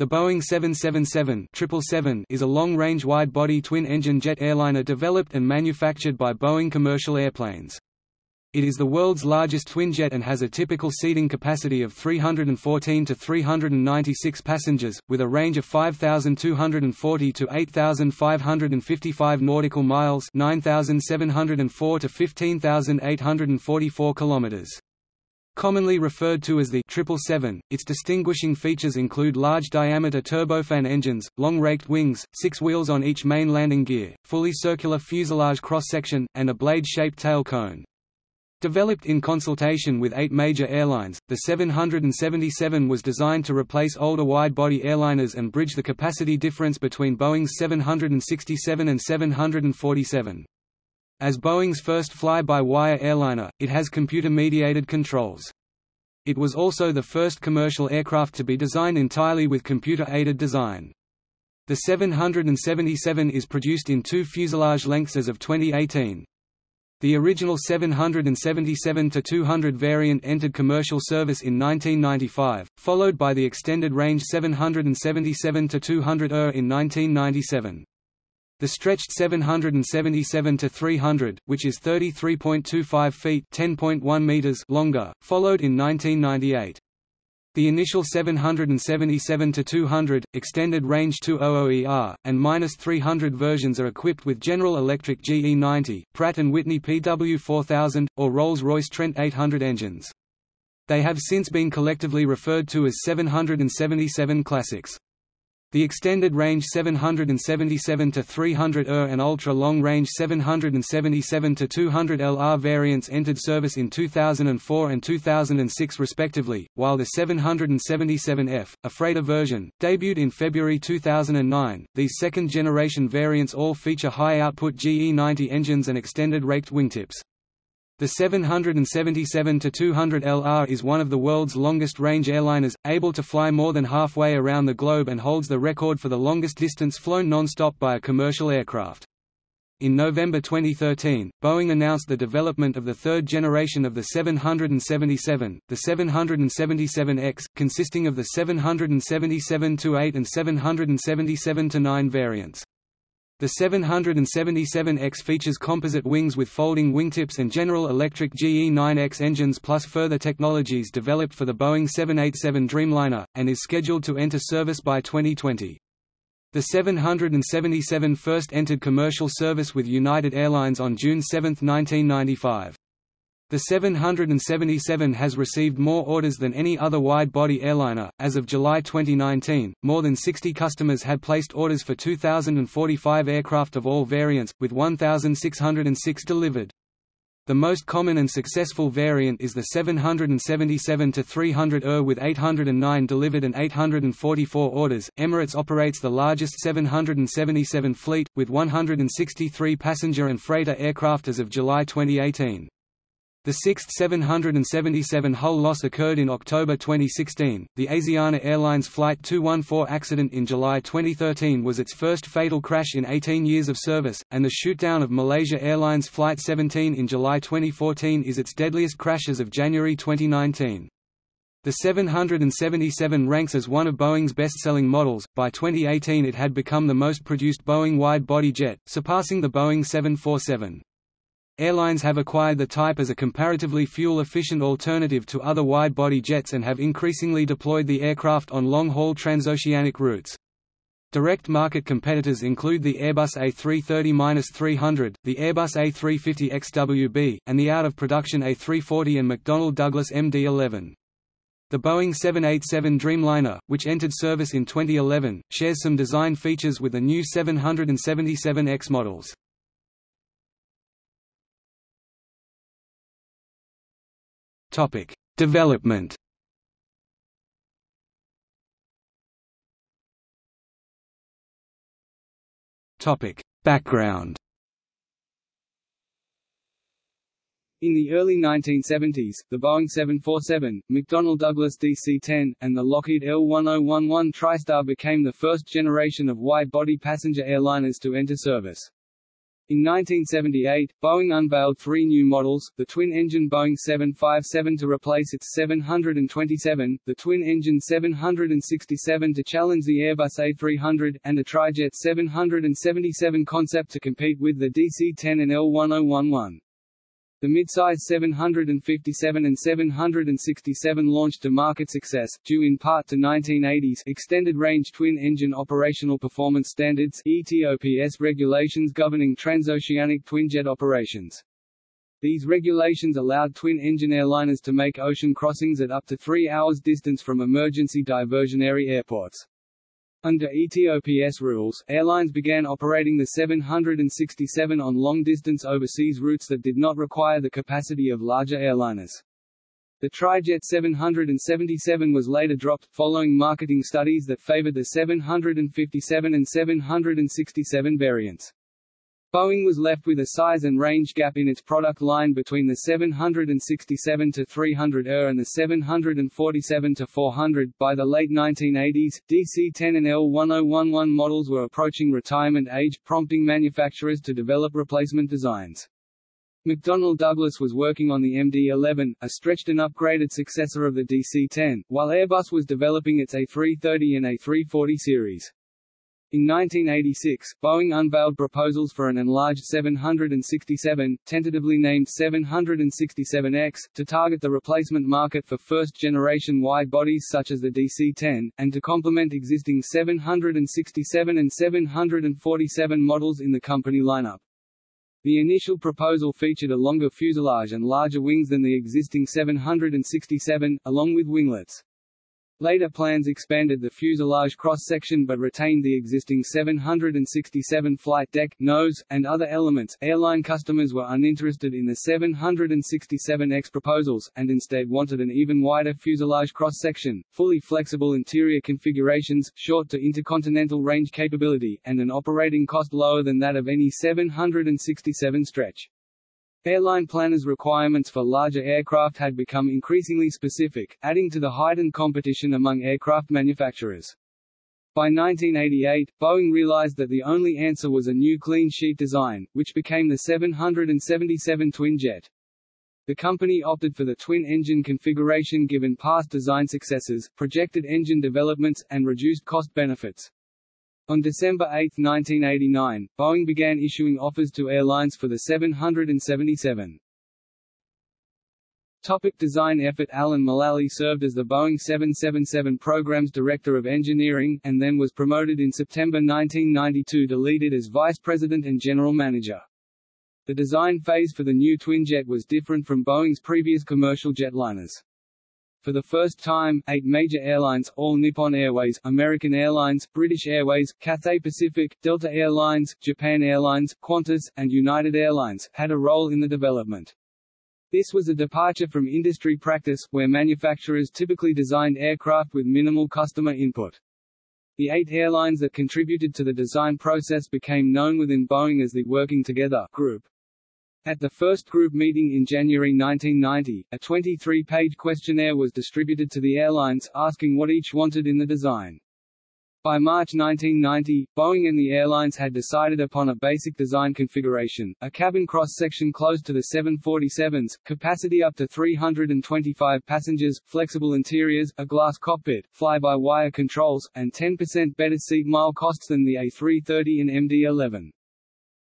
The Boeing 777 777 is a long-range wide-body twin-engine jet airliner developed and manufactured by Boeing Commercial Airplanes. It is the world's largest twinjet and has a typical seating capacity of 314 to 396 passengers, with a range of 5,240 to 8,555 nautical miles 9,704 to 15,844 kilometers. Commonly referred to as the 777, its distinguishing features include large-diameter turbofan engines, long-raked wings, six wheels on each main landing gear, fully circular fuselage cross-section, and a blade-shaped tail cone. Developed in consultation with eight major airlines, the 777 was designed to replace older wide-body airliners and bridge the capacity difference between Boeing's 767 and 747. As Boeing's first fly-by-wire airliner, it has computer-mediated controls. It was also the first commercial aircraft to be designed entirely with computer-aided design. The 777 is produced in two fuselage lengths as of 2018. The original 777-200 variant entered commercial service in 1995, followed by the extended range 777-200ER in 1997. The stretched 777 to 300, which is 33.25 feet (10.1 meters) longer, followed in 1998. The initial 777 to 200 extended range 200ER, and -300 versions are equipped with General Electric GE90, Pratt & Whitney PW4000, or Rolls-Royce Trent 800 engines. They have since been collectively referred to as 777 Classics. The extended range 777 to 300 ER and ultra long range 777 to 200 LR variants entered service in 2004 and 2006 respectively, while the 777F, a freighter version, debuted in February 2009. These second generation variants all feature high output GE90 engines and extended raked wingtips. The 777-200 LR is one of the world's longest-range airliners, able to fly more than halfway around the globe and holds the record for the longest distance flown non-stop by a commercial aircraft. In November 2013, Boeing announced the development of the third generation of the 777, the 777X, consisting of the 777-8 and 777-9 variants. The 777X features composite wings with folding wingtips and General Electric GE9X engines plus further technologies developed for the Boeing 787 Dreamliner, and is scheduled to enter service by 2020. The 777 first entered commercial service with United Airlines on June 7, 1995. The 777 has received more orders than any other wide-body airliner. As of July 2019, more than 60 customers had placed orders for 2,045 aircraft of all variants, with 1,606 delivered. The most common and successful variant is the 777-300 ER with 809 delivered and 844 orders. Emirates operates the largest 777 fleet, with 163 passenger and freighter aircraft as of July 2018. The sixth 777 hull loss occurred in October 2016. The Asiana Airlines Flight 214 accident in July 2013 was its first fatal crash in 18 years of service, and the shootdown of Malaysia Airlines Flight 17 in July 2014 is its deadliest crash as of January 2019. The 777 ranks as one of Boeing's best-selling models. By 2018 it had become the most produced Boeing wide-body jet, surpassing the Boeing 747. Airlines have acquired the type as a comparatively fuel-efficient alternative to other wide-body jets and have increasingly deployed the aircraft on long-haul transoceanic routes. Direct market competitors include the Airbus A330-300, the Airbus A350 XWB, and the out-of-production A340 and McDonnell Douglas MD-11. The Boeing 787 Dreamliner, which entered service in 2011, shares some design features with the new 777X models. Topic: Development. Topic: Background. In the early 1970s, the Boeing 747, McDonnell Douglas DC-10, and the Lockheed L-1011 TriStar became the first generation of wide-body passenger airliners to enter service. In 1978, Boeing unveiled three new models, the twin-engine Boeing 757 to replace its 727, the twin-engine 767 to challenge the Airbus A300, and the Trijet 777 concept to compete with the DC-10 and L1011. The midsize 757 and 767 launched to market success, due in part to 1980s extended-range twin-engine operational performance standards ETOPS regulations governing transoceanic twinjet operations. These regulations allowed twin-engine airliners to make ocean crossings at up to three hours distance from emergency diversionary airports. Under ETOPS rules, airlines began operating the 767 on long-distance overseas routes that did not require the capacity of larger airliners. The Trijet 777 was later dropped, following marketing studies that favored the 757 and 767 variants. Boeing was left with a size and range gap in its product line between the 767-300ER and the 747-400. By the late 1980s, DC-10 and L1011 models were approaching retirement age, prompting manufacturers to develop replacement designs. McDonnell Douglas was working on the MD-11, a stretched and upgraded successor of the DC-10, while Airbus was developing its A330 and A340 series. In 1986, Boeing unveiled proposals for an enlarged 767, tentatively named 767X, to target the replacement market for first-generation wide-bodies such as the DC-10, and to complement existing 767 and 747 models in the company lineup. The initial proposal featured a longer fuselage and larger wings than the existing 767, along with winglets. Later plans expanded the fuselage cross-section but retained the existing 767 flight deck, nose, and other elements. Airline customers were uninterested in the 767X proposals, and instead wanted an even wider fuselage cross-section, fully flexible interior configurations, short to intercontinental range capability, and an operating cost lower than that of any 767 stretch. Airline planners' requirements for larger aircraft had become increasingly specific, adding to the heightened competition among aircraft manufacturers. By 1988, Boeing realized that the only answer was a new clean sheet design, which became the 777 twin-jet. The company opted for the twin-engine configuration given past design successes, projected engine developments, and reduced cost benefits. On December 8, 1989, Boeing began issuing offers to airlines for the 777. Topic design effort Alan Mulally served as the Boeing 777 program's Director of Engineering, and then was promoted in September 1992 to lead it as Vice President and General Manager. The design phase for the new twinjet was different from Boeing's previous commercial jetliners. For the first time, eight major airlines, all Nippon Airways, American Airlines, British Airways, Cathay Pacific, Delta Airlines, Japan Airlines, Qantas, and United Airlines, had a role in the development. This was a departure from industry practice, where manufacturers typically designed aircraft with minimal customer input. The eight airlines that contributed to the design process became known within Boeing as the Working Together Group. At the first group meeting in January 1990, a 23-page questionnaire was distributed to the airlines, asking what each wanted in the design. By March 1990, Boeing and the airlines had decided upon a basic design configuration, a cabin cross-section close to the 747s, capacity up to 325 passengers, flexible interiors, a glass cockpit, fly-by-wire controls, and 10% better seat mile costs than the A330 and MD-11.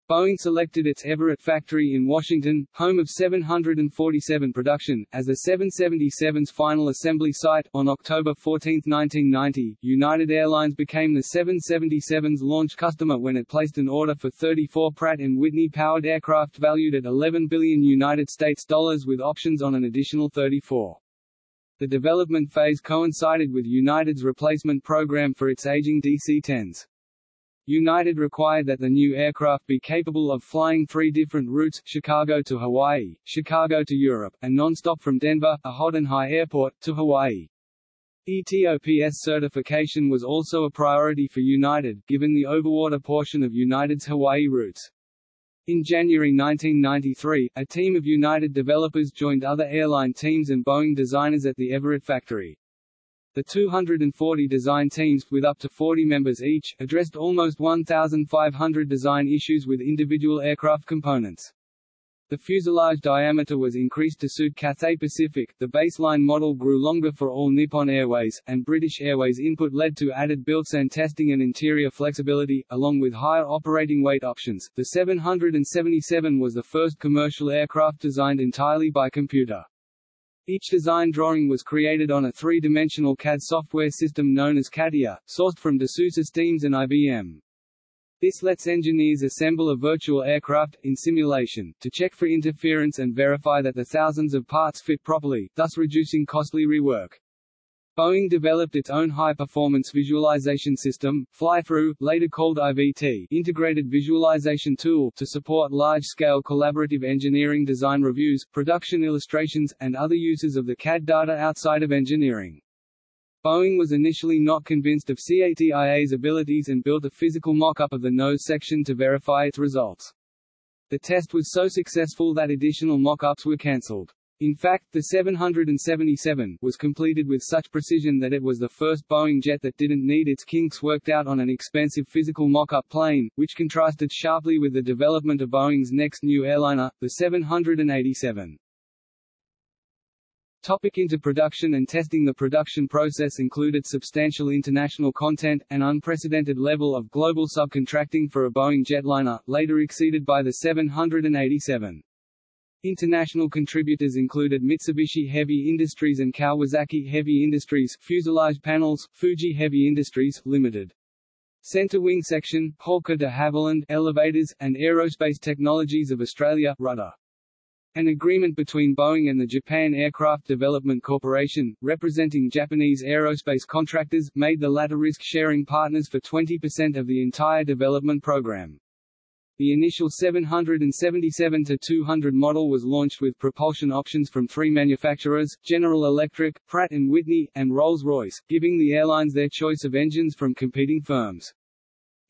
Boeing selected its Everett factory in Washington, home of 747 production, as the 777's final assembly site. On October 14, 1990, United Airlines became the 777's launch customer when it placed an order for 34 Pratt & Whitney powered aircraft valued at 11 billion United States dollars with options on an additional 34. The development phase coincided with United's replacement program for its aging DC-10s. United required that the new aircraft be capable of flying three different routes, Chicago to Hawaii, Chicago to Europe, and non-stop from Denver, a hot and high airport, to Hawaii. ETOPS certification was also a priority for United, given the overwater portion of United's Hawaii routes. In January 1993, a team of United developers joined other airline teams and Boeing designers at the Everett factory. The 240 design teams, with up to 40 members each, addressed almost 1,500 design issues with individual aircraft components. The fuselage diameter was increased to suit Cathay Pacific, the baseline model grew longer for all Nippon Airways, and British Airways input led to added built-in testing and interior flexibility, along with higher operating weight options. The 777 was the first commercial aircraft designed entirely by computer. Each design drawing was created on a three-dimensional CAD software system known as CATIA, sourced from Dassault Systèmes and IBM. This lets engineers assemble a virtual aircraft, in simulation, to check for interference and verify that the thousands of parts fit properly, thus reducing costly rework. Boeing developed its own high-performance visualization system, Fly-Through, later called IVT integrated visualization tool to support large-scale collaborative engineering design reviews, production illustrations, and other uses of the CAD data outside of engineering. Boeing was initially not convinced of CATIA's abilities and built a physical mock-up of the nose section to verify its results. The test was so successful that additional mock-ups were cancelled. In fact, the 777 was completed with such precision that it was the first Boeing jet that didn't need its kinks worked out on an expensive physical mock-up plane, which contrasted sharply with the development of Boeing's next new airliner, the 787. Topic into production and testing The production process included substantial international content, an unprecedented level of global subcontracting for a Boeing jetliner, later exceeded by the 787. International contributors included Mitsubishi Heavy Industries and Kawasaki Heavy Industries, fuselage panels, Fuji Heavy Industries, Limited. Center Wing Section, Hawker de Havilland, Elevators, and Aerospace Technologies of Australia, Rudder. An agreement between Boeing and the Japan Aircraft Development Corporation, representing Japanese aerospace contractors, made the latter risk-sharing partners for 20% of the entire development program. The initial 777-200 model was launched with propulsion options from three manufacturers, General Electric, Pratt & Whitney, and Rolls-Royce, giving the airlines their choice of engines from competing firms.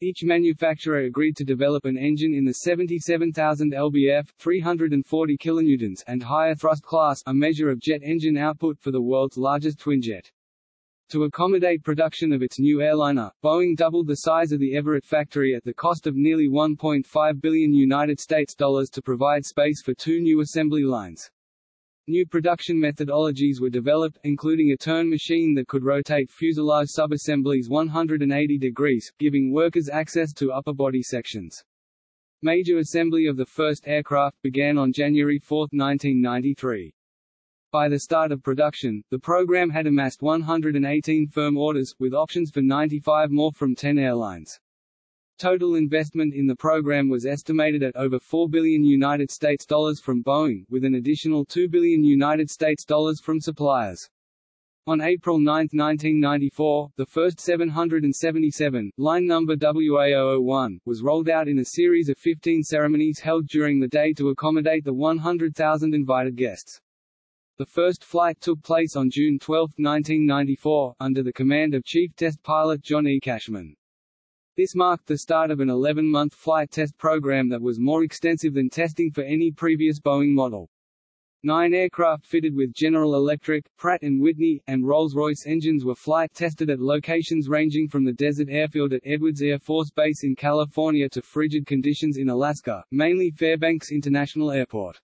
Each manufacturer agreed to develop an engine in the 77,000 lbf 340 kilonewtons and higher thrust class a measure of jet engine output for the world's largest twinjet. To accommodate production of its new airliner, Boeing doubled the size of the Everett factory at the cost of nearly 1.5 billion United States dollars to provide space for two new assembly lines. New production methodologies were developed, including a turn machine that could rotate fuselage subassemblies 180 degrees, giving workers access to upper body sections. Major assembly of the first aircraft began on January 4, 1993. By the start of production, the program had amassed 118 firm orders, with options for 95 more from 10 airlines. Total investment in the program was estimated at over 4 billion United States dollars from Boeing, with an additional 2 billion United States dollars from suppliers. On April 9, 1994, the first 777, line number WA001, was rolled out in a series of 15 ceremonies held during the day to accommodate the 100,000 invited guests. The first flight took place on June 12, 1994, under the command of Chief Test Pilot John E. Cashman. This marked the start of an 11-month flight test program that was more extensive than testing for any previous Boeing model. Nine aircraft fitted with General Electric, Pratt & Whitney, and Rolls-Royce engines were flight tested at locations ranging from the desert airfield at Edwards Air Force Base in California to frigid conditions in Alaska, mainly Fairbanks International Airport.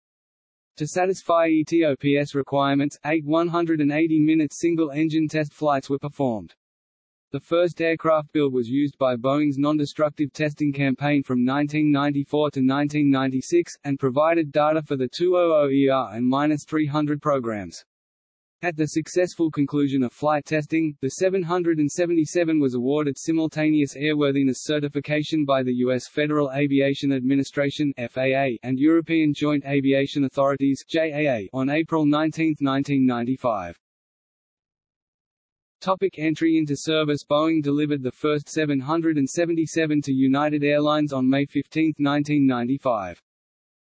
To satisfy ETOPS requirements, eight 180-minute single-engine test flights were performed. The first aircraft build was used by Boeing's non-destructive testing campaign from 1994 to 1996, and provided data for the 200ER and 300 programs. At the successful conclusion of flight testing, the 777 was awarded simultaneous airworthiness certification by the U.S. Federal Aviation Administration FAA and European Joint Aviation Authorities JAA on April 19, 1995. Topic entry into service Boeing delivered the first 777 to United Airlines on May 15, 1995.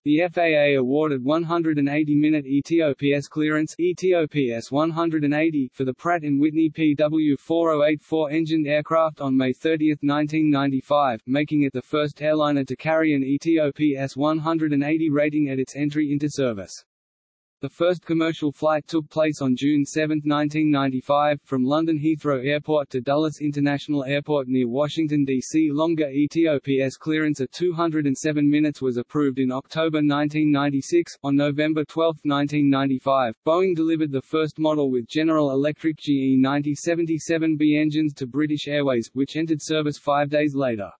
The FAA awarded 180-minute ETOPS clearance ETOPS 180 for the Pratt & Whitney PW4084 engined aircraft on May 30, 1995, making it the first airliner to carry an ETOPS 180 rating at its entry into service. The first commercial flight took place on June 7, 1995, from London Heathrow Airport to Dulles International Airport near Washington, D.C. Longer ETOPS clearance at 207 minutes was approved in October 1996. On November 12, 1995, Boeing delivered the first model with General Electric GE 9077B engines to British Airways, which entered service five days later.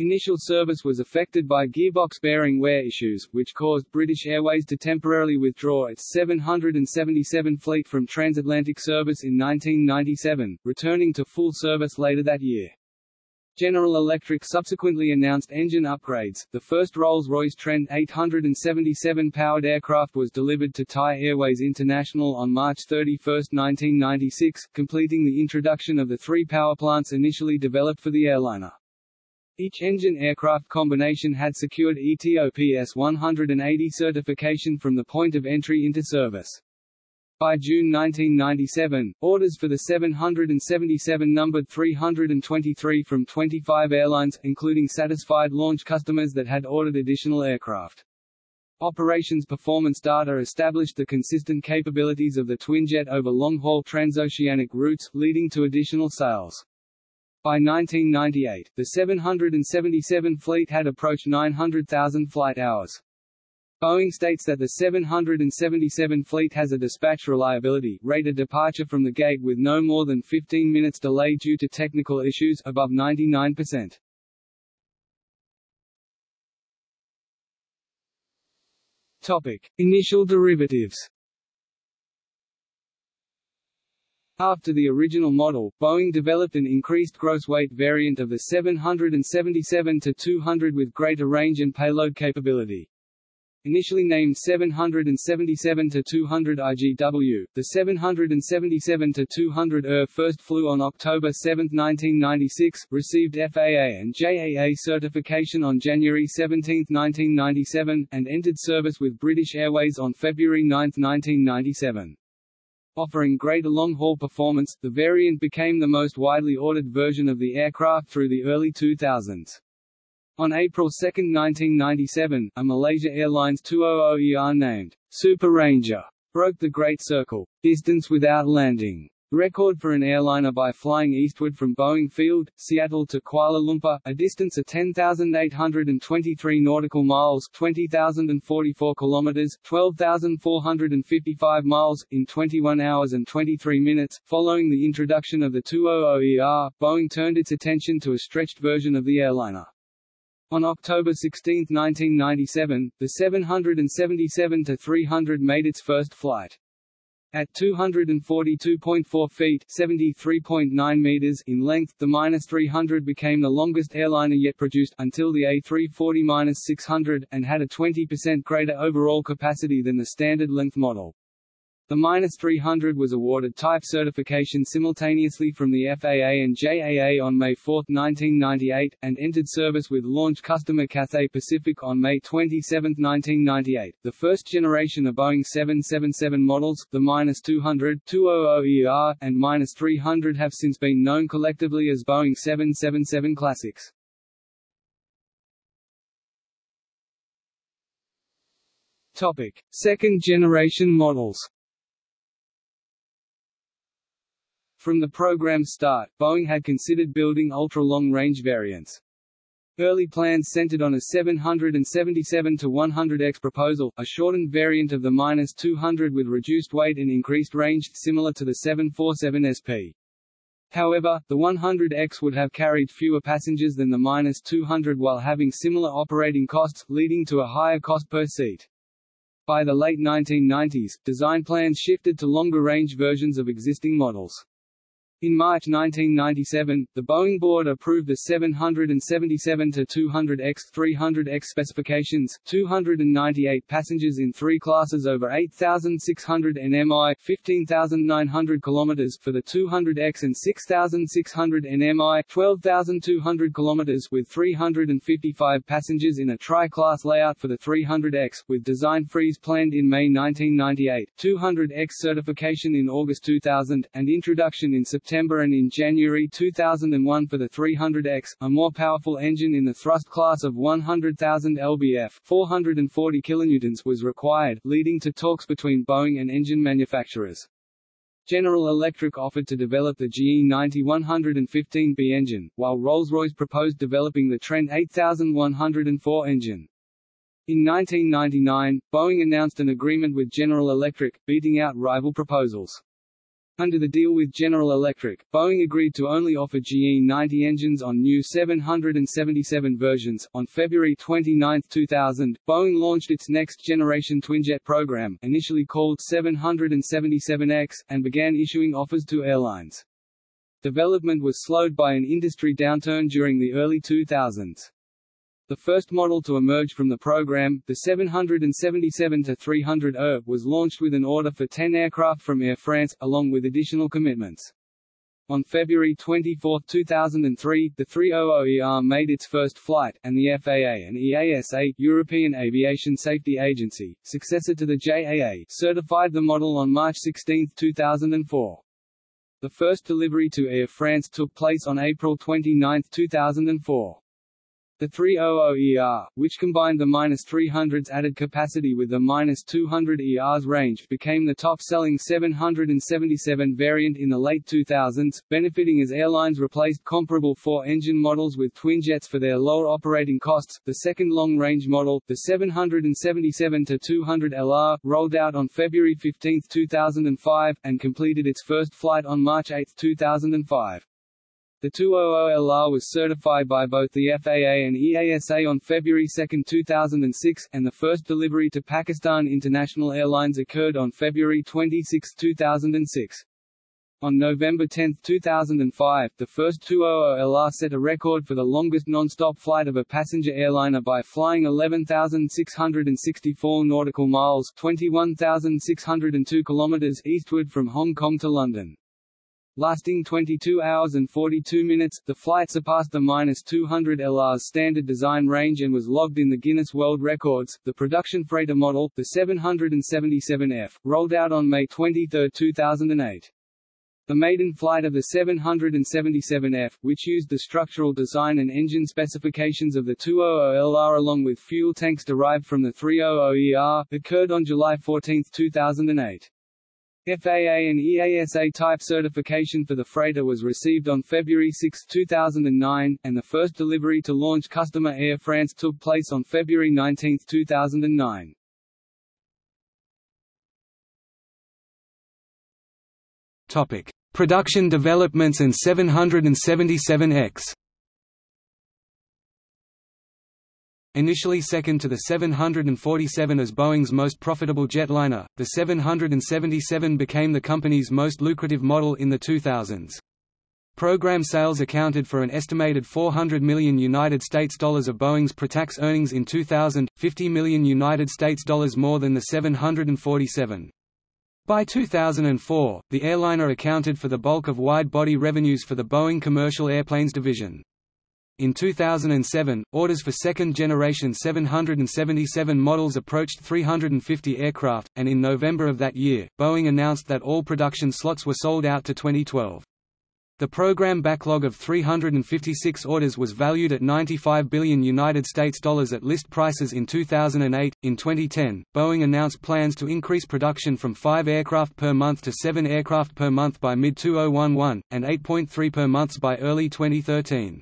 Initial service was affected by gearbox bearing wear issues, which caused British Airways to temporarily withdraw its 777 fleet from transatlantic service in 1997, returning to full service later that year. General Electric subsequently announced engine upgrades. The first Rolls-Royce Trent 877 powered aircraft was delivered to Thai Airways International on March 31, 1996, completing the introduction of the three power plants initially developed for the airliner. Each engine aircraft combination had secured ETOPS 180 certification from the point of entry into service. By June 1997, orders for the 777 numbered 323 from 25 airlines, including satisfied launch customers that had ordered additional aircraft. Operations performance data established the consistent capabilities of the twinjet over long-haul transoceanic routes, leading to additional sales. By 1998, the 777 fleet had approached 900,000 flight hours. Boeing states that the 777 fleet has a dispatch reliability rate of departure from the gate with no more than 15 minutes delay due to technical issues above 99%. Topic: Initial derivatives. After the original model, Boeing developed an increased gross weight variant of the 777-200 with greater range and payload capability. Initially named 777-200 IGW, the 777-200ER first flew on October 7, 1996, received FAA and JAA certification on January 17, 1997, and entered service with British Airways on February 9, 1997. Offering greater long-haul performance, the variant became the most widely ordered version of the aircraft through the early 2000s. On April 2, 1997, a Malaysia Airlines 200ER named Super Ranger broke the Great Circle distance without landing Record for an airliner by flying eastward from Boeing Field, Seattle to Kuala Lumpur, a distance of 10,823 nautical miles 20,044 kilometers, 12,455 miles, in 21 hours and 23 minutes. Following the introduction of the 200ER, Boeing turned its attention to a stretched version of the airliner. On October 16, 1997, the 777-300 made its first flight. At 242.4 feet (73.9 meters) in length, the minus 300 became the longest airliner yet produced, until the A340-600, and had a 20% greater overall capacity than the standard length model. The minus 300 was awarded type certification simultaneously from the FAA and JAA on May 4, 1998, and entered service with launch customer Cathay Pacific on May 27, 1998. The first generation of Boeing 777 models, the minus 200, 200ER, and minus 300 have since been known collectively as Boeing 777 Classics. Topic: Second generation models. From the program's start, Boeing had considered building ultra-long-range variants. Early plans centered on a 777-100X proposal, a shortened variant of the -200 with reduced weight and increased range, similar to the 747 SP. However, the 100X would have carried fewer passengers than the -200 while having similar operating costs, leading to a higher cost per seat. By the late 1990s, design plans shifted to longer-range versions of existing models. In March 1997, the Boeing board approved the 777-200X 300X specifications, 298 passengers in three classes over 8,600 nmi 15,900 km for the 200X and 6,600 nmi 12,200 km with 355 passengers in a tri-class layout for the 300X, with design freeze planned in May 1998, 200X certification in August 2000, and introduction in September September and in January 2001 for the 300X, a more powerful engine in the thrust class of 100,000 lbf 440 kilonewtons was required, leading to talks between Boeing and engine manufacturers. General Electric offered to develop the GE 90-115B engine, while Rolls-Royce proposed developing the Trent 8104 engine. In 1999, Boeing announced an agreement with General Electric, beating out rival proposals. Under the deal with General Electric, Boeing agreed to only offer GE90 engines on new 777 versions. On February 29, 2000, Boeing launched its next generation twinjet program, initially called 777X, and began issuing offers to airlines. Development was slowed by an industry downturn during the early 2000s. The first model to emerge from the program, the 777-300ER, was launched with an order for 10 aircraft from Air France, along with additional commitments. On February 24, 2003, the 300ER made its first flight, and the FAA and EASA European Aviation Safety Agency, successor to the JAA certified the model on March 16, 2004. The first delivery to Air France took place on April 29, 2004. The 300ER, which combined the -300's added capacity with the -200ER's range, became the top-selling 777 variant in the late 2000s, benefiting as airlines replaced comparable four-engine models with twinjets for their lower operating costs. The second long-range model, the 777-200LR, rolled out on February 15, 2005, and completed its first flight on March 8, 2005. The 200LR was certified by both the FAA and EASA on February 2, 2006, and the first delivery to Pakistan International Airlines occurred on February 26, 2006. On November 10, 2005, the first 200LR set a record for the longest non-stop flight of a passenger airliner by flying 11,664 nautical miles 21,602 kilometers eastward from Hong Kong to London. Lasting 22 hours and 42 minutes, the flight surpassed the -200 LR's standard design range and was logged in the Guinness World Records. The production freighter model, the 777F, rolled out on May 23, 2008. The maiden flight of the 777F, which used the structural design and engine specifications of the 200LR along with fuel tanks derived from the 300ER, occurred on July 14, 2008. FAA and EASA type certification for the freighter was received on February 6, 2009, and the first delivery to launch customer Air France took place on February 19, 2009. Topic: Production developments and 777X. Initially second to the 747 as Boeing's most profitable jetliner, the 777 became the company's most lucrative model in the 2000s. Program sales accounted for an estimated 400 million United States dollars of Boeing's pre-tax earnings in 2000, 50 million United States dollars more than the 747. By 2004, the airliner accounted for the bulk of wide-body revenues for the Boeing Commercial Airplanes division. In 2007, orders for second-generation 777 models approached 350 aircraft, and in November of that year, Boeing announced that all production slots were sold out to 2012. The program backlog of 356 orders was valued at 95 billion United States dollars at list prices in 2008. In 2010, Boeing announced plans to increase production from 5 aircraft per month to 7 aircraft per month by mid-2011 and 8.3 per month by early 2013.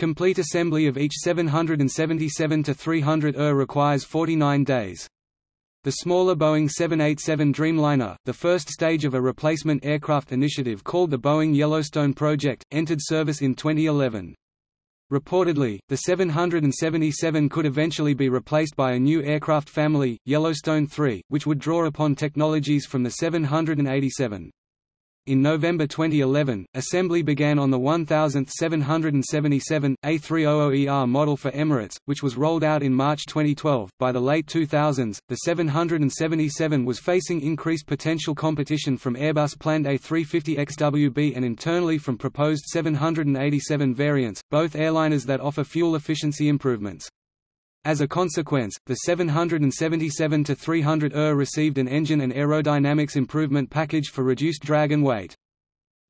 Complete assembly of each 777-300 ER requires 49 days. The smaller Boeing 787 Dreamliner, the first stage of a replacement aircraft initiative called the Boeing Yellowstone Project, entered service in 2011. Reportedly, the 777 could eventually be replaced by a new aircraft family, Yellowstone 3, which would draw upon technologies from the 787. In November 2011, assembly began on the 1777 A300ER model for Emirates, which was rolled out in March 2012. By the late 2000s, the 777 was facing increased potential competition from Airbus planned A350XWB and internally from proposed 787 variants, both airliners that offer fuel efficiency improvements. As a consequence, the 777-300 ER received an engine and aerodynamics improvement package for reduced drag and weight.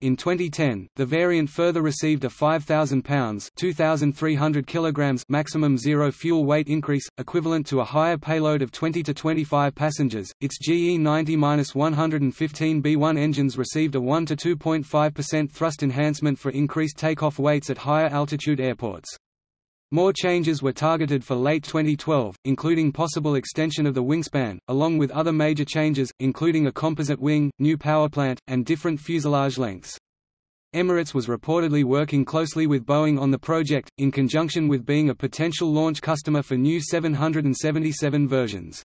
In 2010, the variant further received a 5,000 pounds (2,300 kilograms) maximum zero fuel weight increase, equivalent to a higher payload of 20 to 25 passengers. Its GE90-115B1 engines received a 1 to 2.5% thrust enhancement for increased takeoff weights at higher altitude airports. More changes were targeted for late 2012, including possible extension of the wingspan, along with other major changes, including a composite wing, new powerplant, and different fuselage lengths. Emirates was reportedly working closely with Boeing on the project, in conjunction with being a potential launch customer for new 777 versions.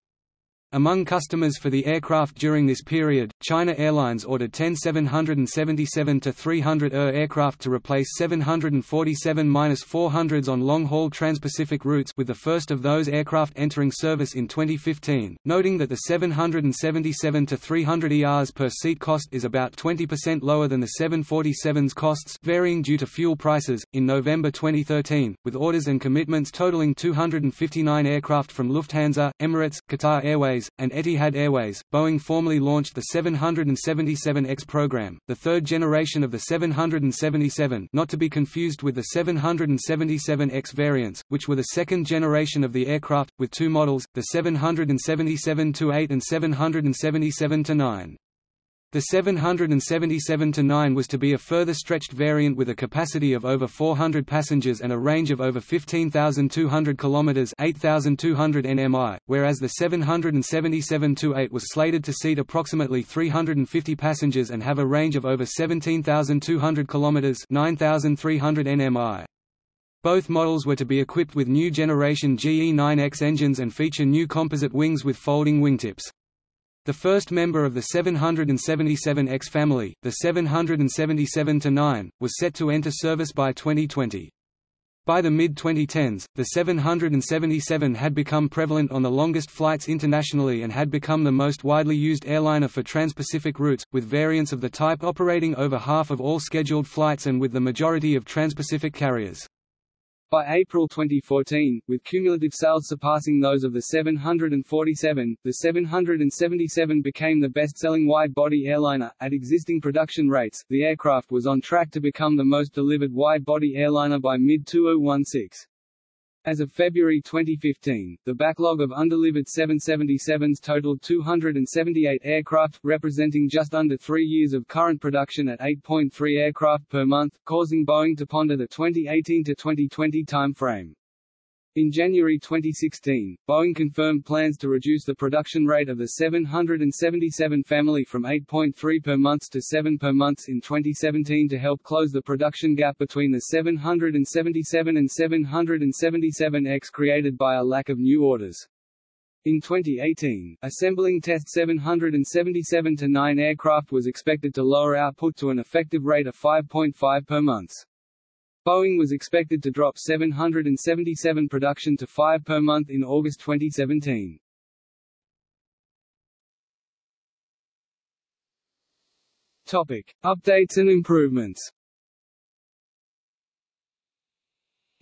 Among customers for the aircraft during this period, China Airlines ordered 10 777-300ER aircraft to replace 747-400s on long-haul trans-Pacific routes with the first of those aircraft entering service in 2015, noting that the 777-300 ERs per seat cost is about 20% lower than the 747's costs varying due to fuel prices. In November 2013, with orders and commitments totaling 259 aircraft from Lufthansa, Emirates, Qatar Airways, Airways, and Etihad Airways, Boeing formally launched the 777X program, the third generation of the 777 not to be confused with the 777X variants, which were the second generation of the aircraft, with two models, the 777-8 and 777-9. The 777-9 was to be a further stretched variant with a capacity of over 400 passengers and a range of over 15,200 km 8,200 nmi, whereas the 777-8 was slated to seat approximately 350 passengers and have a range of over 17,200 km 9,300 nmi. Both models were to be equipped with new generation GE9X engines and feature new composite wings with folding wingtips. The first member of the 777X family, the 777-9, was set to enter service by 2020. By the mid-2010s, the 777 had become prevalent on the longest flights internationally and had become the most widely used airliner for trans-Pacific routes, with variants of the type operating over half of all scheduled flights and with the majority of trans-Pacific carriers. By April 2014, with cumulative sales surpassing those of the 747, the 777 became the best-selling wide-body airliner. At existing production rates, the aircraft was on track to become the most delivered wide-body airliner by mid-2016. As of February 2015, the backlog of undelivered 777s totaled 278 aircraft, representing just under three years of current production at 8.3 aircraft per month, causing Boeing to ponder the 2018-2020 timeframe. In January 2016, Boeing confirmed plans to reduce the production rate of the 777 family from 8.3 per month to 7 per month in 2017 to help close the production gap between the 777 and 777X created by a lack of new orders. In 2018, assembling test 777-9 aircraft was expected to lower output to an effective rate of 5.5 per month. Boeing was expected to drop 777 production to 5 per month in August 2017. Topic: Updates and improvements.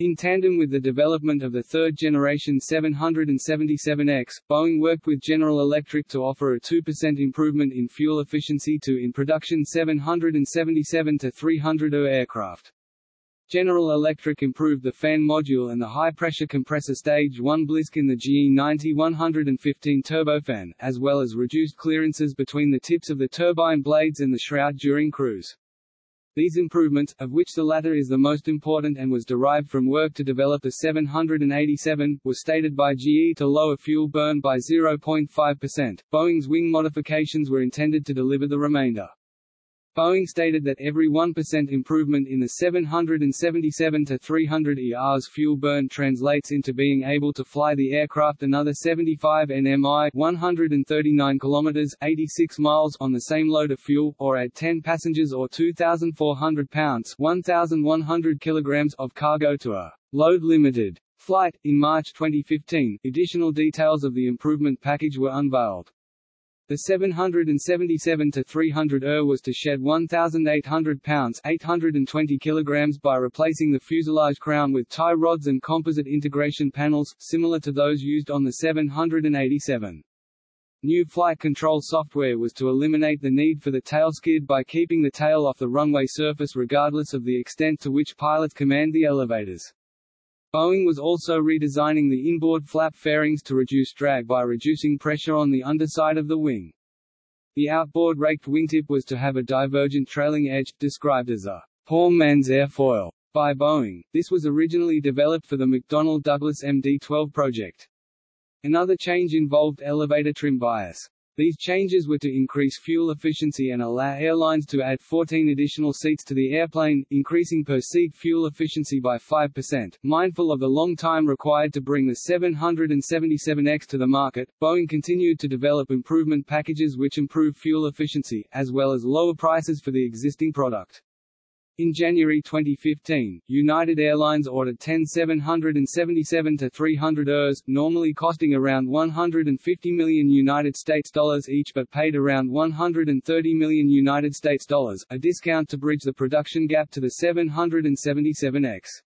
In tandem with the development of the third-generation 777X, Boeing worked with General Electric to offer a 2% improvement in fuel efficiency to in-production 777-300ER aircraft. General Electric improved the fan module and the high-pressure compressor Stage 1 blisk in the GE90-115 turbofan, as well as reduced clearances between the tips of the turbine blades and the shroud during cruise. These improvements, of which the latter is the most important and was derived from work to develop the 787, were stated by GE to lower fuel burn by 0.5%. Boeing's wing modifications were intended to deliver the remainder. Boeing stated that every 1% improvement in the 777-300 ER's fuel burn translates into being able to fly the aircraft another 75 nmi 139 kilometers 86 miles on the same load of fuel, or add 10 passengers or 2,400 pounds 1,100 kilograms of cargo to a load-limited flight. In March 2015, additional details of the improvement package were unveiled. The 777-300ER was to shed 1,800 pounds 820 kilograms by replacing the fuselage crown with tie rods and composite integration panels, similar to those used on the 787. New flight control software was to eliminate the need for the tail skid by keeping the tail off the runway surface regardless of the extent to which pilots command the elevators. Boeing was also redesigning the inboard flap fairings to reduce drag by reducing pressure on the underside of the wing. The outboard raked wingtip was to have a divergent trailing edge, described as a poor man's airfoil by Boeing. This was originally developed for the McDonnell Douglas MD-12 project. Another change involved elevator trim bias. These changes were to increase fuel efficiency and allow airlines to add 14 additional seats to the airplane, increasing per-seat fuel efficiency by 5%. Mindful of the long time required to bring the 777X to the market, Boeing continued to develop improvement packages which improve fuel efficiency, as well as lower prices for the existing product. In January 2015, United Airlines ordered 10 777-300 ERs, normally costing around 150 million United States dollars each but paid around 130 million United States dollars, a discount to bridge the production gap to the 777X.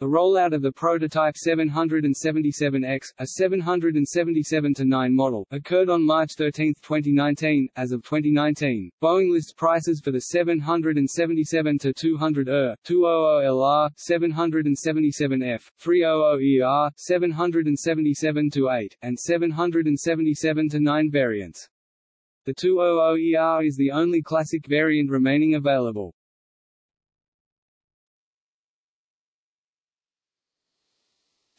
The rollout of the prototype 777X, a 777-9 model, occurred on March 13, 2019. As of 2019, Boeing lists prices for the 777-200ER, 200LR, 777F, 300ER, 777-8, and 777-9 variants. The 200ER is the only classic variant remaining available.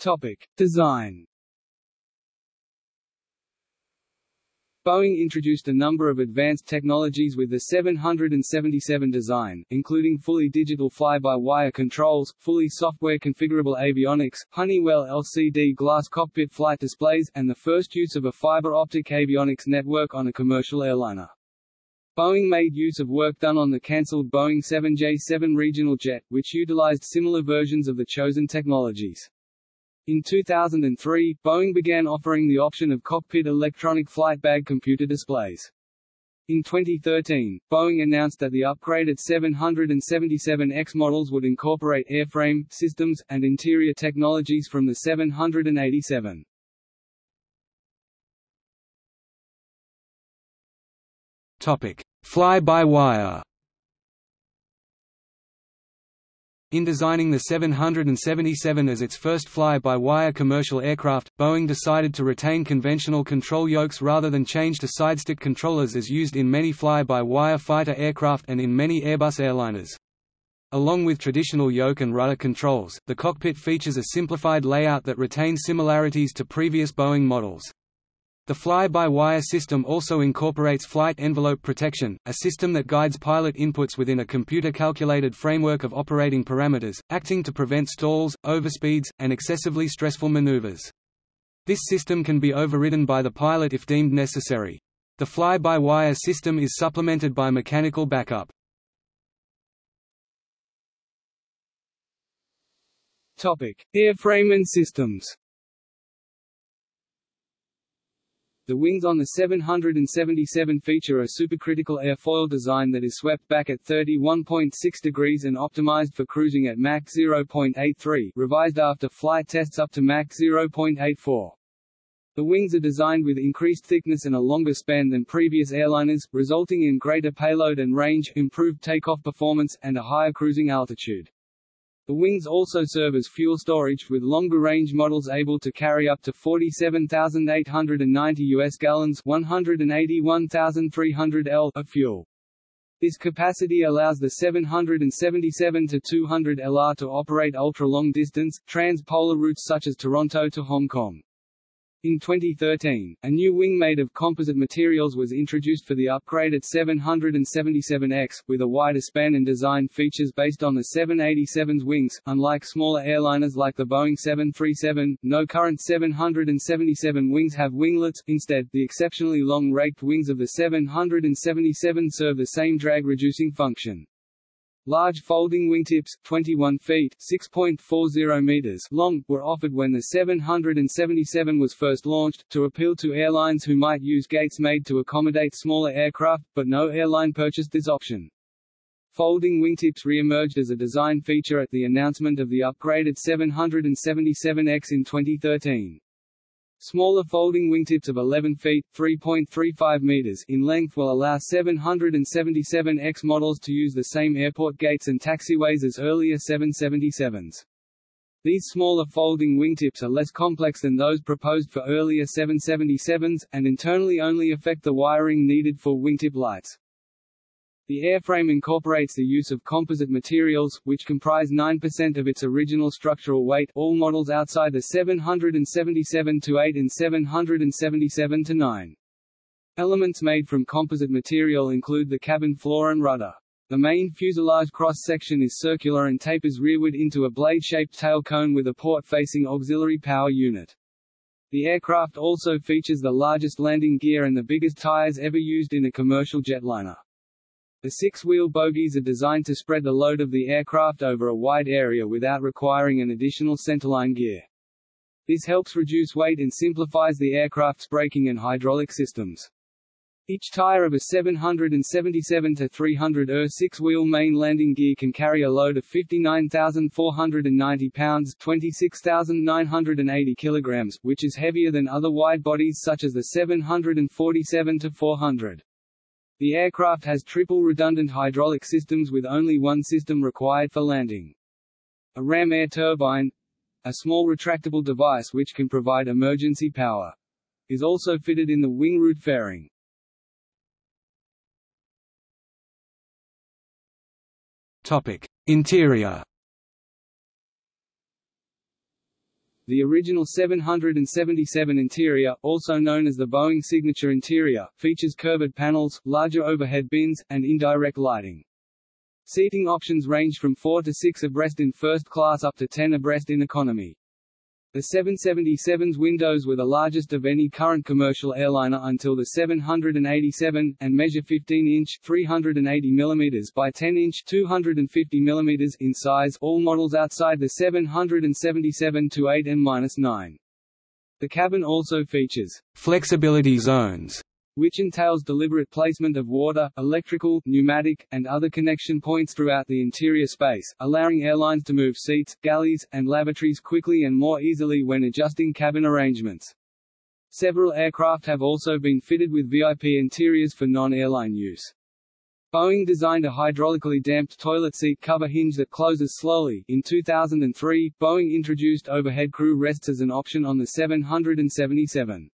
Topic: Design. Boeing introduced a number of advanced technologies with the 777 design, including fully digital fly-by-wire controls, fully software configurable avionics, Honeywell LCD glass cockpit flight displays, and the first use of a fiber optic avionics network on a commercial airliner. Boeing made use of work done on the cancelled Boeing 7J-7 regional jet, which utilized similar versions of the chosen technologies. In 2003, Boeing began offering the option of cockpit electronic flight bag computer displays. In 2013, Boeing announced that the upgraded 777X models would incorporate airframe, systems, and interior technologies from the 787. Topic: Fly-by-wire. In designing the 777 as its first fly-by-wire commercial aircraft, Boeing decided to retain conventional control yokes rather than change to sidestick controllers as used in many fly-by-wire fighter aircraft and in many Airbus airliners. Along with traditional yoke and rudder controls, the cockpit features a simplified layout that retains similarities to previous Boeing models. The fly-by-wire system also incorporates flight envelope protection, a system that guides pilot inputs within a computer-calculated framework of operating parameters, acting to prevent stalls, overspeeds, and excessively stressful maneuvers. This system can be overridden by the pilot if deemed necessary. The fly-by-wire system is supplemented by mechanical backup. Topic: Airframe and systems. The wings on the 777 feature a supercritical airfoil design that is swept back at 31.6 degrees and optimized for cruising at Mach 0.83 revised after flight tests up to Mach 0.84. The wings are designed with increased thickness and a longer span than previous airliners, resulting in greater payload and range, improved takeoff performance, and a higher cruising altitude. The wings also serve as fuel storage, with longer-range models able to carry up to 47,890 US gallons 181,300 L of fuel. This capacity allows the 777-200 LR to operate ultra-long distance, trans-polar routes such as Toronto to Hong Kong. In 2013, a new wing made of composite materials was introduced for the upgraded 777X, with a wider span and design features based on the 787's wings. Unlike smaller airliners like the Boeing 737, no current 777 wings have winglets, instead, the exceptionally long raked wings of the 777 serve the same drag-reducing function. Large folding wingtips, 21 feet (6.40 meters) long, were offered when the 777 was first launched, to appeal to airlines who might use gates made to accommodate smaller aircraft, but no airline purchased this option. Folding wingtips re-emerged as a design feature at the announcement of the upgraded 777X in 2013. Smaller folding wingtips of 11 feet (3.35 meters) in length will allow 777X models to use the same airport gates and taxiways as earlier 777s. These smaller folding wingtips are less complex than those proposed for earlier 777s, and internally only affect the wiring needed for wingtip lights. The airframe incorporates the use of composite materials, which comprise 9% of its original structural weight all models outside the 777-8 and 777-9. Elements made from composite material include the cabin floor and rudder. The main fuselage cross-section is circular and tapers rearward into a blade-shaped tail cone with a port-facing auxiliary power unit. The aircraft also features the largest landing gear and the biggest tires ever used in a commercial jetliner. The six-wheel bogies are designed to spread the load of the aircraft over a wide area without requiring an additional centerline gear. This helps reduce weight and simplifies the aircraft's braking and hydraulic systems. Each tire of a 777 to 300 er six-wheel main landing gear can carry a load of 59,490 pounds, 26,980 kilograms, which is heavier than other wide bodies such as the 747 to 400. The aircraft has triple redundant hydraulic systems with only one system required for landing. A ram air turbine a small retractable device which can provide emergency power is also fitted in the wing root fairing. Topic: Interior The original 777 interior, also known as the Boeing Signature Interior, features curved panels, larger overhead bins, and indirect lighting. Seating options range from 4 to 6 abreast in first class up to 10 abreast in economy. The 777's windows were the largest of any current commercial airliner until the 787, and measure 15-inch (380 mm by 10-inch (250 mm) in size. All models outside the 777 to 8 M-9. The cabin also features flexibility zones which entails deliberate placement of water, electrical, pneumatic, and other connection points throughout the interior space, allowing airlines to move seats, galleys, and lavatories quickly and more easily when adjusting cabin arrangements. Several aircraft have also been fitted with VIP interiors for non-airline use. Boeing designed a hydraulically damped toilet seat cover hinge that closes slowly. In 2003, Boeing introduced overhead crew rests as an option on the 777.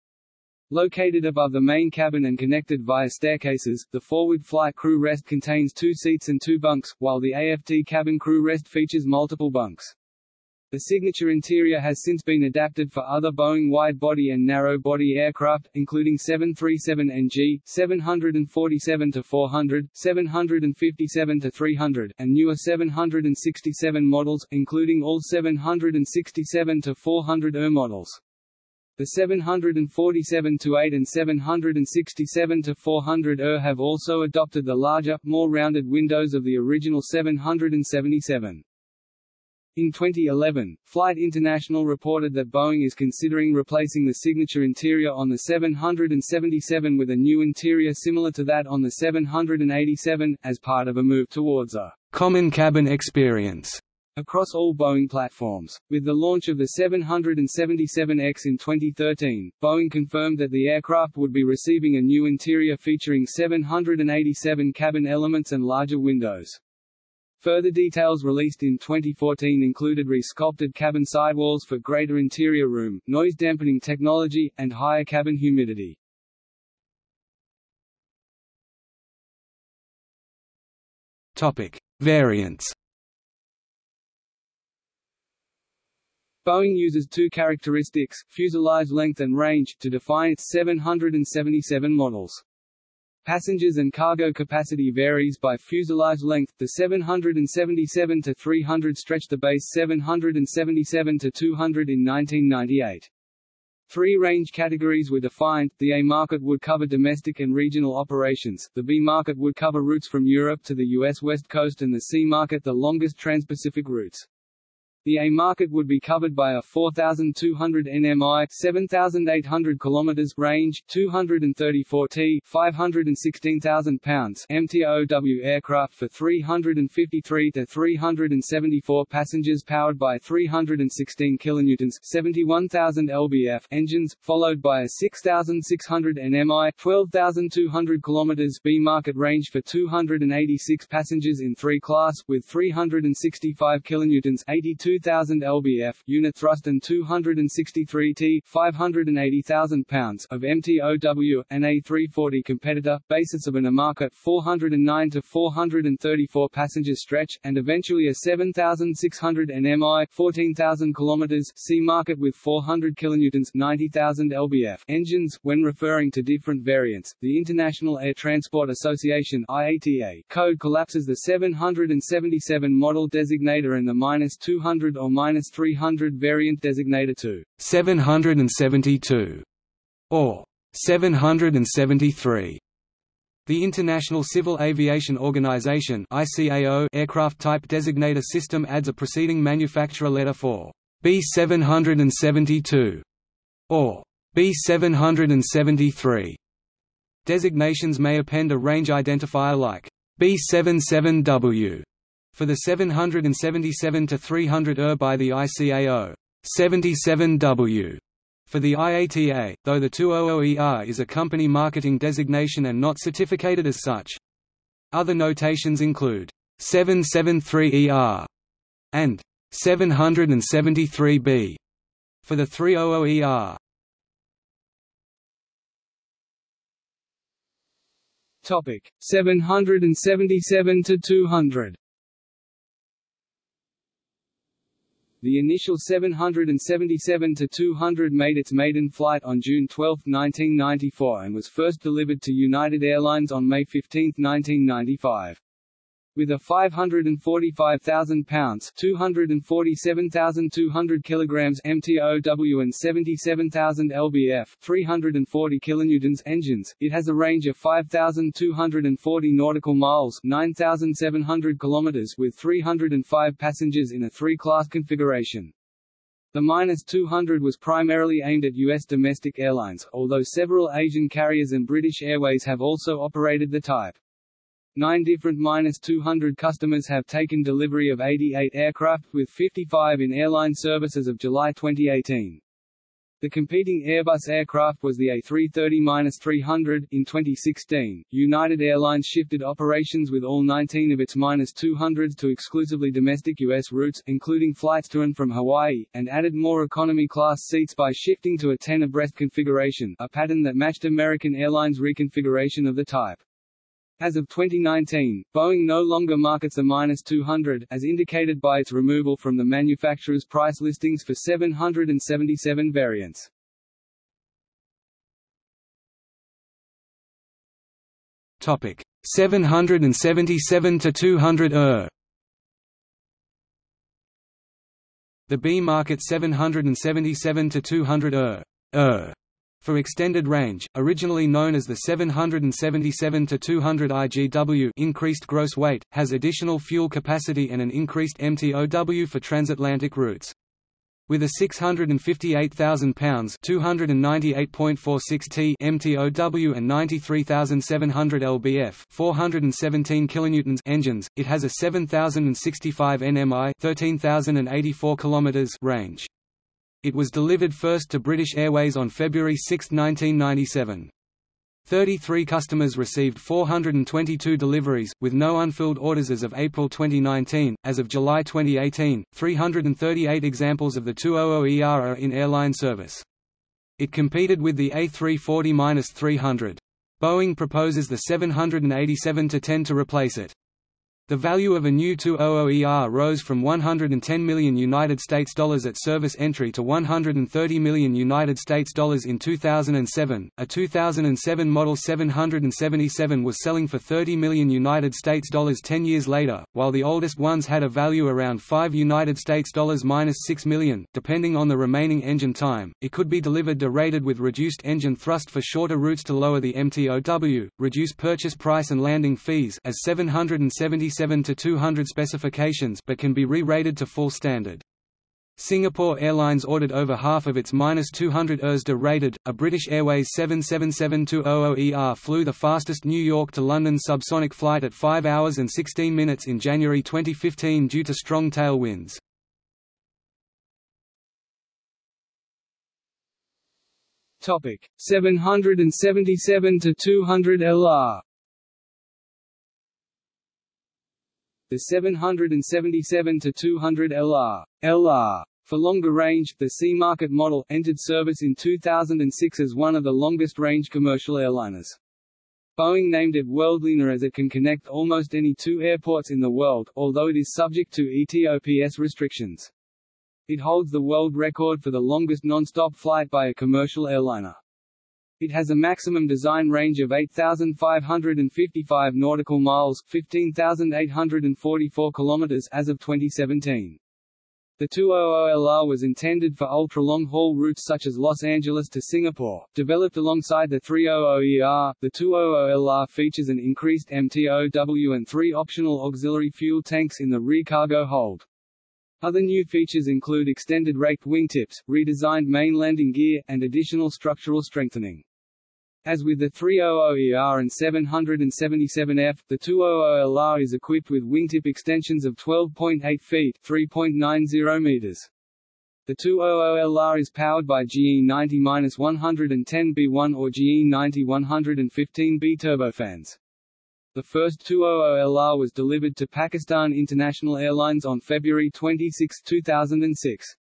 Located above the main cabin and connected via staircases, the forward flight crew rest contains two seats and two bunks, while the AFT cabin crew rest features multiple bunks. The signature interior has since been adapted for other Boeing wide-body and narrow-body aircraft, including 737NG, 747-400, 757-300, and newer 767 models, including all 767-400 ER models. The 747 to 8 and 767 to 400 ER have also adopted the larger, more rounded windows of the original 777. In 2011, Flight International reported that Boeing is considering replacing the signature interior on the 777 with a new interior similar to that on the 787, as part of a move towards a common cabin experience across all Boeing platforms. With the launch of the 777X in 2013, Boeing confirmed that the aircraft would be receiving a new interior featuring 787 cabin elements and larger windows. Further details released in 2014 included re-sculpted cabin sidewalls for greater interior room, noise-dampening technology, and higher cabin humidity. Topic: Variants Boeing uses two characteristics, fuselage length and range, to define its 777 models. Passengers and cargo capacity varies by fuselage length. The 777 to 300 stretched the base 777 to 200 in 1998. Three range categories were defined, the A market would cover domestic and regional operations, the B market would cover routes from Europe to the U.S. West Coast and the C market the longest trans-Pacific routes. The A market would be covered by a 4,200 nmi 7,800 km range, 234 t 516,000 pounds MTOW aircraft for 353 to 374 passengers powered by 316 kilonewtons 71,000 lbf engines, followed by a 6,600 nmi 12,200 km B market range for 286 passengers in 3 class, with 365 kilonewtons 82 2000 lbf unit thrust and 263 t 580,000 pounds of MTOW, an A340 competitor, basis of an market 409 to 434 passenger stretch, and eventually a 7,600 nmi 14,000 km C market with 400 kilonewtons 90,000 lbf engines. When referring to different variants, the International Air Transport Association IATA code collapses the 777 model designator and the minus 200 or minus 300 variant designated to 772 or 773. The International Civil Aviation Organization (ICAO) aircraft type designator system adds a preceding manufacturer letter for B772 or B773. Designations may append a range identifier like B77W for the 777 to 300 ER by the ICAO 77W for the IATA, though the 200ER is a company marketing designation and not certificated as such. Other notations include 773ER and 773B for the 300ER. Topic 777 to 200. The initial 777-200 made its maiden flight on June 12, 1994 and was first delivered to United Airlines on May 15, 1995. With a 545,000 pounds (247,200 kilograms) MTOW and 77,000 lbf (340 kilonewtons) engines, it has a range of 5,240 nautical miles (9,700 kilometers) with 305 passengers in a three-class configuration. The Minus 200 was primarily aimed at U.S. domestic airlines, although several Asian carriers and British Airways have also operated the type. Nine different minus 200 customers have taken delivery of 88 aircraft, with 55 in airline service as of July 2018. The competing Airbus aircraft was the A330-300. In 2016, United Airlines shifted operations with all 19 of its -200s to exclusively domestic U.S. routes, including flights to and from Hawaii, and added more economy-class seats by shifting to a 10 abreast configuration a pattern that matched American Airlines' reconfiguration of the type. As of 2019, Boeing no longer markets a minus 200, as indicated by its removal from the manufacturer's price listings for 777 variants. Topic 777 to 200 ER. The B market 777 to 200 ER. ER for extended range, originally known as the 777-200 IGW increased gross weight, has additional fuel capacity and an increased MTOW for transatlantic routes. With a 658,000 pounds (298.46 t) MTOW and 93,700 lbf (417 kilonewtons) engines, it has a 7,065 nmi (13,084 kilometers) range. It was delivered first to British Airways on February 6, 1997. 33 customers received 422 deliveries, with no unfilled orders as of April 2019. As of July 2018, 338 examples of the 200ER are in airline service. It competed with the A340-300. Boeing proposes the 787-10 to replace it. The value of a new 200ER rose from 110 million United States dollars at service entry to 130 million United States dollars in 2007. A 2007 model 777 was selling for 30 million United States dollars 10 years later, while the oldest ones had a value around 5 United States dollars minus 6 million, depending on the remaining engine time. It could be delivered derated with reduced engine thrust for shorter routes to lower the MTOW, reduce purchase price and landing fees as 777 to 200 specifications but can be re-rated to full standard. Singapore Airlines ordered over half of its -200 ERS rated. A British Airways 777-200ER flew the fastest New York to London subsonic flight at 5 hours and 16 minutes in January 2015 due to strong tailwinds. Topic 777 to 200 LR The 777 to 200 LR LR for longer range, the C-Market model, entered service in 2006 as one of the longest-range commercial airliners. Boeing named it Worldliner as it can connect almost any two airports in the world, although it is subject to ETOPS restrictions. It holds the world record for the longest non-stop flight by a commercial airliner. It has a maximum design range of 8,555 nautical miles 15,844 kilometers as of 2017. The 200LR was intended for ultra-long-haul routes such as Los Angeles to Singapore. Developed alongside the 300ER, the 200LR features an increased MTOW and three optional auxiliary fuel tanks in the rear cargo hold. Other new features include extended raked wingtips, redesigned main landing gear, and additional structural strengthening. As with the 300ER and 777F, the 200LR is equipped with wingtip extensions of 12.8 feet 3.90 meters. The 200LR is powered by GE90-110B1 or GE90-115B turbofans. The first 200LR was delivered to Pakistan International Airlines on February 26, 2006.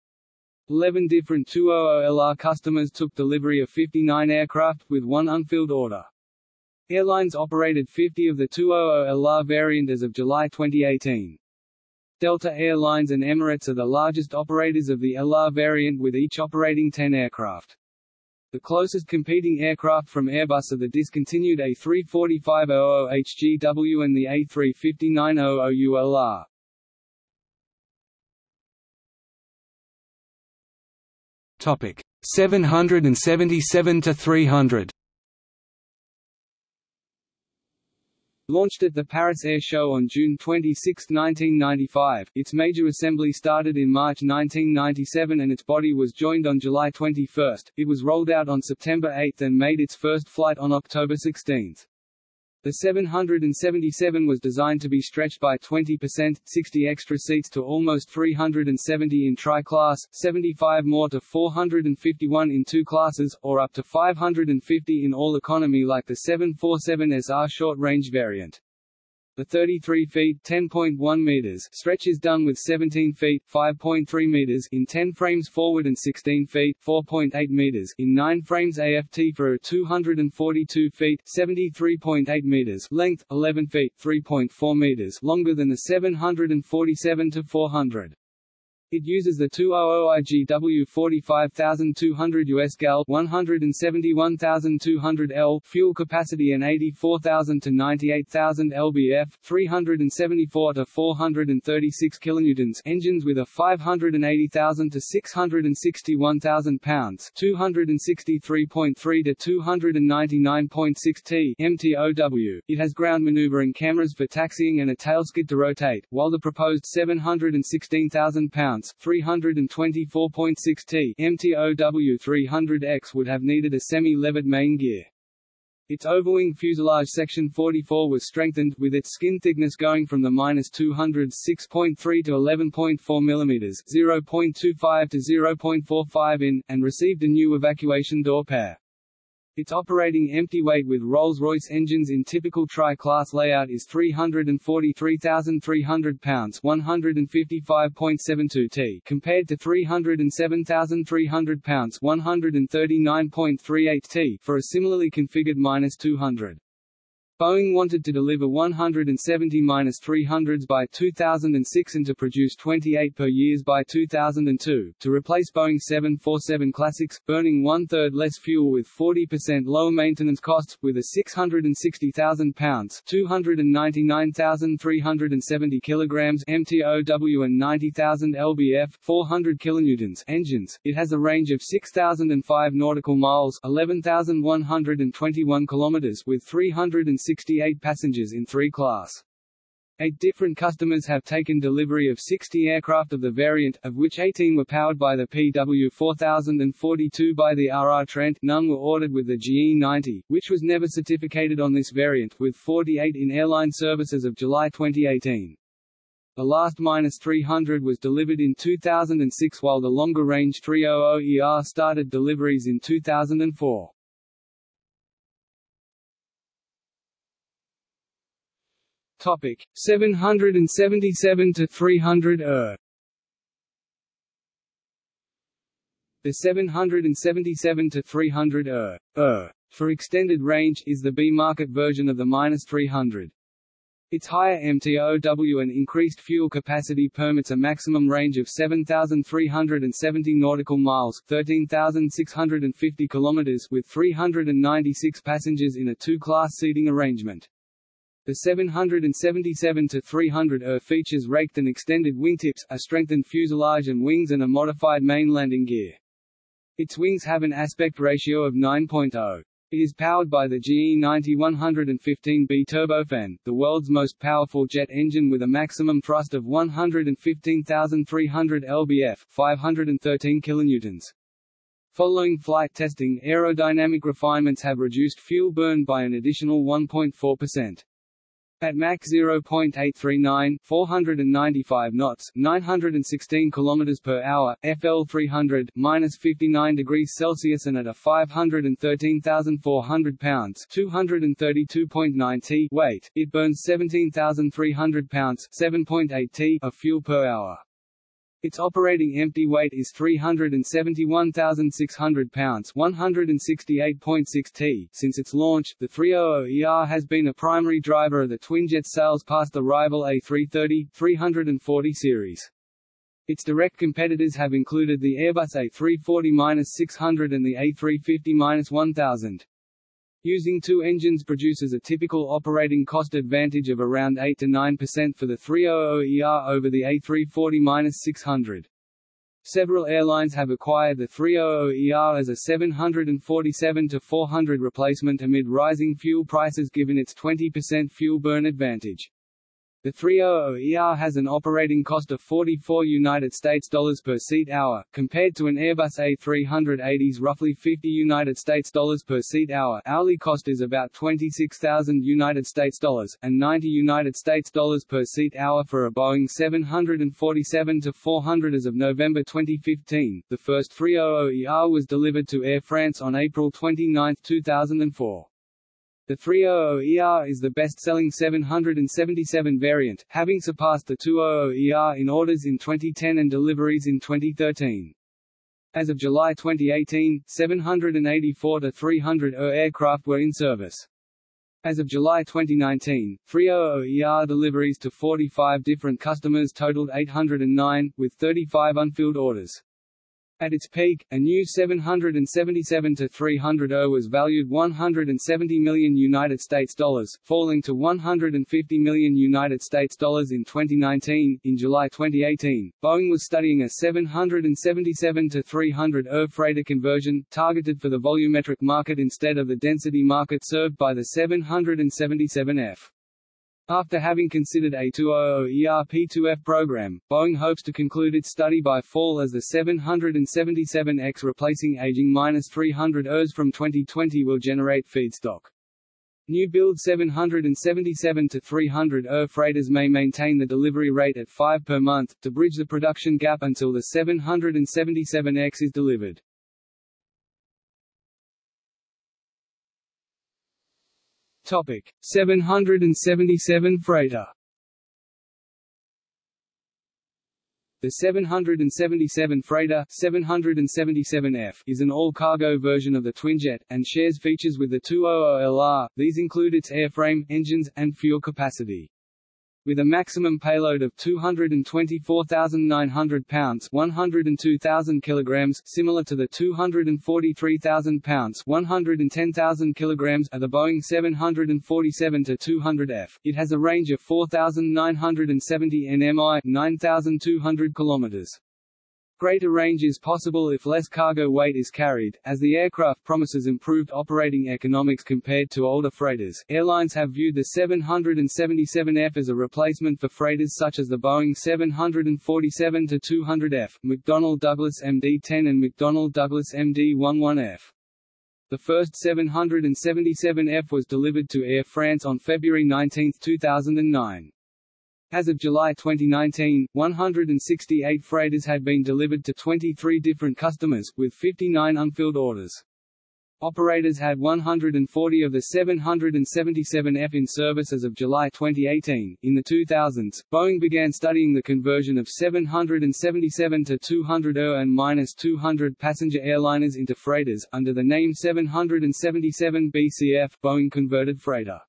Eleven different 200LR customers took delivery of 59 aircraft, with one unfilled order. Airlines operated 50 of the 200LR variant as of July 2018. Delta Air Lines and Emirates are the largest operators of the LR variant with each operating 10 aircraft. The closest competing aircraft from Airbus are the discontinued A340-00HGW and the A350-900ULR. Topic 777 to 300. Launched at the Paris Air Show on June 26, 1995, its major assembly started in March 1997 and its body was joined on July 21. It was rolled out on September 8 and made its first flight on October 16. The 777 was designed to be stretched by 20%, 60 extra seats to almost 370 in tri-class, 75 more to 451 in two classes, or up to 550 in all economy like the 747SR short-range variant. The 33 feet (10.1 meters) stretch is done with 17 feet (5.3 meters) in 10 frames forward and 16 feet (4.8 meters) in 9 frames aft for a 242 feet (73.8 meters) length, 11 feet (3.4 meters) longer than the 747 to 400. It uses the 200IGW 45200 US gal 171200 L fuel capacity and 84000 to 98000 lbf 374 to 436 kilonewtons engines with a 580000 to 661,000 pounds 263.3 to 299.6 t MTOW. It has ground maneuvering cameras for taxiing and a tailskid to rotate, while the proposed 716,000 pounds 324.6 t MTOW 300X would have needed a semi-levered main gear. Its overwing fuselage section 44 was strengthened, with its skin thickness going from the minus 206.3 to 11.4 mm 0.25 to 0.45 in, and received a new evacuation door pair. Its operating empty weight with Rolls-Royce engines in typical tri-class layout is 343,300 pounds 155.72 t compared to 307,300 pounds 139.38 t for a similarly configured minus 200. Boeing wanted to deliver 170-300s by 2006 and to produce 28 per years by 2002, to replace Boeing 747 Classics, burning one-third less fuel with 40% lower maintenance costs, with a 660,000 pounds 299,370 kilograms MTOW and 90,000 lbf 400 kilonewtons engines. It has a range of 6,005 nautical miles 11,121 kilometers with 360 68 passengers in three class. Eight different customers have taken delivery of 60 aircraft of the variant, of which 18 were powered by the PW4000 and 42 by the RR Trent. None were ordered with the GE90, which was never certificated on this variant, with 48 in airline service as of July 2018. The last -300 was delivered in 2006 while the longer-range 300ER started deliveries in 2004. Topic 777 to 300 ER. The 777 to 300 ER, ER for extended range is the B-market version of the -300. Its higher MTOW and increased fuel capacity permits a maximum range of 7,370 nautical miles 13,650 kilometers with 396 passengers in a two-class seating arrangement. The 777-300 ER features raked and extended wingtips, a strengthened fuselage and wings and a modified main landing gear. Its wings have an aspect ratio of 9.0. It is powered by the GE90-115B turbofan, the world's most powerful jet engine with a maximum thrust of 115,300 lbf 513 kilonewtons. Following flight testing, aerodynamic refinements have reduced fuel burn by an additional 1.4%. At Mach 0.839, 495 knots, 916 km per hour, FL 300, minus 59 degrees Celsius and at a 513,400 pounds, 232.9 t weight, it burns 17,300 pounds, 7.8 t of fuel per hour. Its operating empty weight is 371,600 pounds 168.6 t. Since its launch, the 300ER has been a primary driver of the Twinjet sales past the rival A330, 340 series. Its direct competitors have included the Airbus A340-600 and the A350-1000. Using two engines produces a typical operating cost advantage of around 8 to 9% for the 300ER over the A340-600. Several airlines have acquired the 300ER as a 747-400 replacement amid rising fuel prices given its 20% fuel burn advantage. The 300ER has an operating cost of 44 United States dollars per seat hour, compared to an Airbus A380's roughly 50 United States dollars per seat hour. Hourly cost is about 26,000 United States dollars and 90 United States dollars per seat hour for a Boeing 747-400 as of November 2015. The first 300ER was delivered to Air France on April 29, 2004. The 300ER is the best-selling 777 variant, having surpassed the 200ER in orders in 2010 and deliveries in 2013. As of July 2018, 784 to 300 ER aircraft were in service. As of July 2019, 300ER deliveries to 45 different customers totaled 809, with 35 unfilled orders. At its peak, a new 777-300 was valued 170 million United States dollars, falling to 150 million United States dollars in 2019. In July 2018, Boeing was studying a 777-300 freighter conversion, targeted for the volumetric market instead of the density market served by the 777F. After having considered a 200 ERP2F program, Boeing hopes to conclude its study by fall as the 777X replacing aging -300 ERs from 2020 will generate feedstock. New build 777-300 ER freighters may maintain the delivery rate at 5 per month, to bridge the production gap until the 777X is delivered. Topic 777 freighter. The 777 freighter 777F is an all-cargo version of the Twinjet, and shares features with the 200LR. These include its airframe, engines, and fuel capacity. With a maximum payload of 224,900 pounds 102,000 kilograms, similar to the 243,000 pounds 110,000 kilograms of the Boeing 747-200F, it has a range of 4,970 nmi 9,200 kilometers. Greater range is possible if less cargo weight is carried, as the aircraft promises improved operating economics compared to older freighters. Airlines have viewed the 777F as a replacement for freighters such as the Boeing 747-200F, McDonnell Douglas MD-10 and McDonnell Douglas MD-11F. The first 777F was delivered to Air France on February 19, 2009. As of July 2019, 168 freighters had been delivered to 23 different customers, with 59 unfilled orders. Operators had 140 of the 777F in service as of July 2018. In the 2000s, Boeing began studying the conversion of 777 to 200 er and minus 200 passenger airliners into freighters, under the name 777 BCF Boeing Converted Freighter.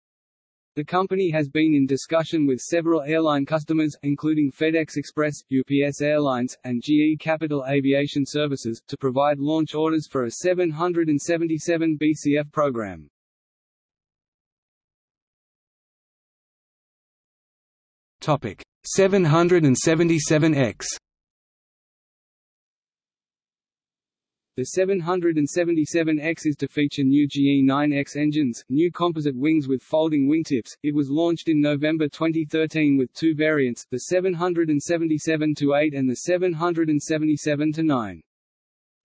The company has been in discussion with several airline customers, including FedEx Express, UPS Airlines, and GE Capital Aviation Services, to provide launch orders for a 777 BCF program. Topic 777X The 777X is to feature new GE9X engines, new composite wings with folding wingtips. It was launched in November 2013 with two variants, the 777-8 and the 777-9.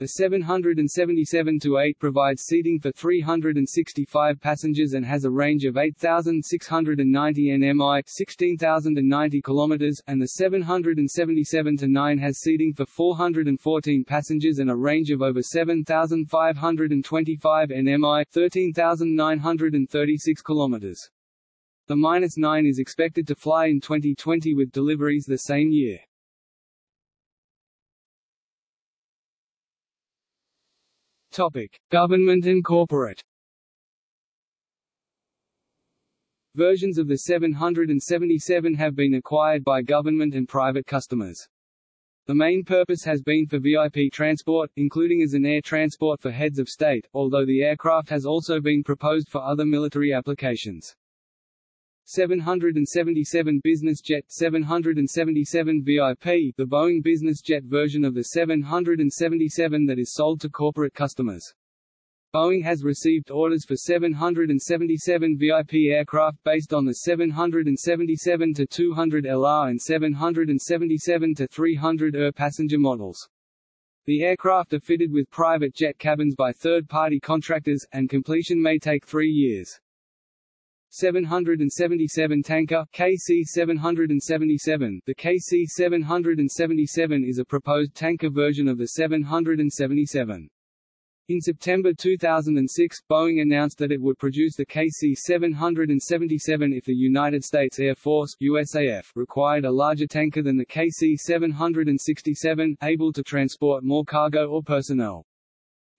The 777-8 provides seating for 365 passengers and has a range of 8,690 nmi 16,090 km, and the 777-9 has seating for 414 passengers and a range of over 7,525 nmi 13,936 km. The minus 9 is expected to fly in 2020 with deliveries the same year. Topic: Government and corporate. Versions of the 777 have been acquired by government and private customers. The main purpose has been for VIP transport, including as an air transport for heads of state, although the aircraft has also been proposed for other military applications. 777 Business Jet 777 VIP the Boeing business jet version of the 777 that is sold to corporate customers. Boeing has received orders for 777 VIP aircraft based on the 777-200 LR and 777-300 ER passenger models. The aircraft are fitted with private jet cabins by third-party contractors, and completion may take three years. 777 tanker KC-777 The KC-777 is a proposed tanker version of the 777. In September 2006, Boeing announced that it would produce the KC-777 if the United States Air Force USAF required a larger tanker than the KC-767, able to transport more cargo or personnel.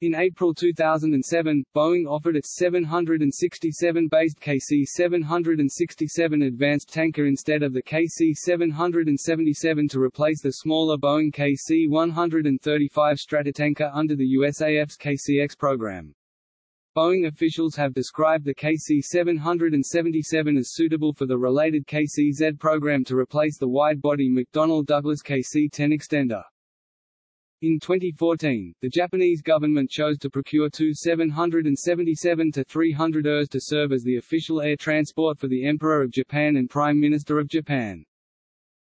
In April 2007, Boeing offered its 767-based KC-767 advanced tanker instead of the KC-777 to replace the smaller Boeing KC-135 Stratotanker under the USAF's KCX program. Boeing officials have described the KC-777 as suitable for the related KC-Z program to replace the wide-body McDonnell Douglas KC-10 extender. In 2014, the Japanese government chose to procure two 777-300 ERs to serve as the official air transport for the Emperor of Japan and Prime Minister of Japan.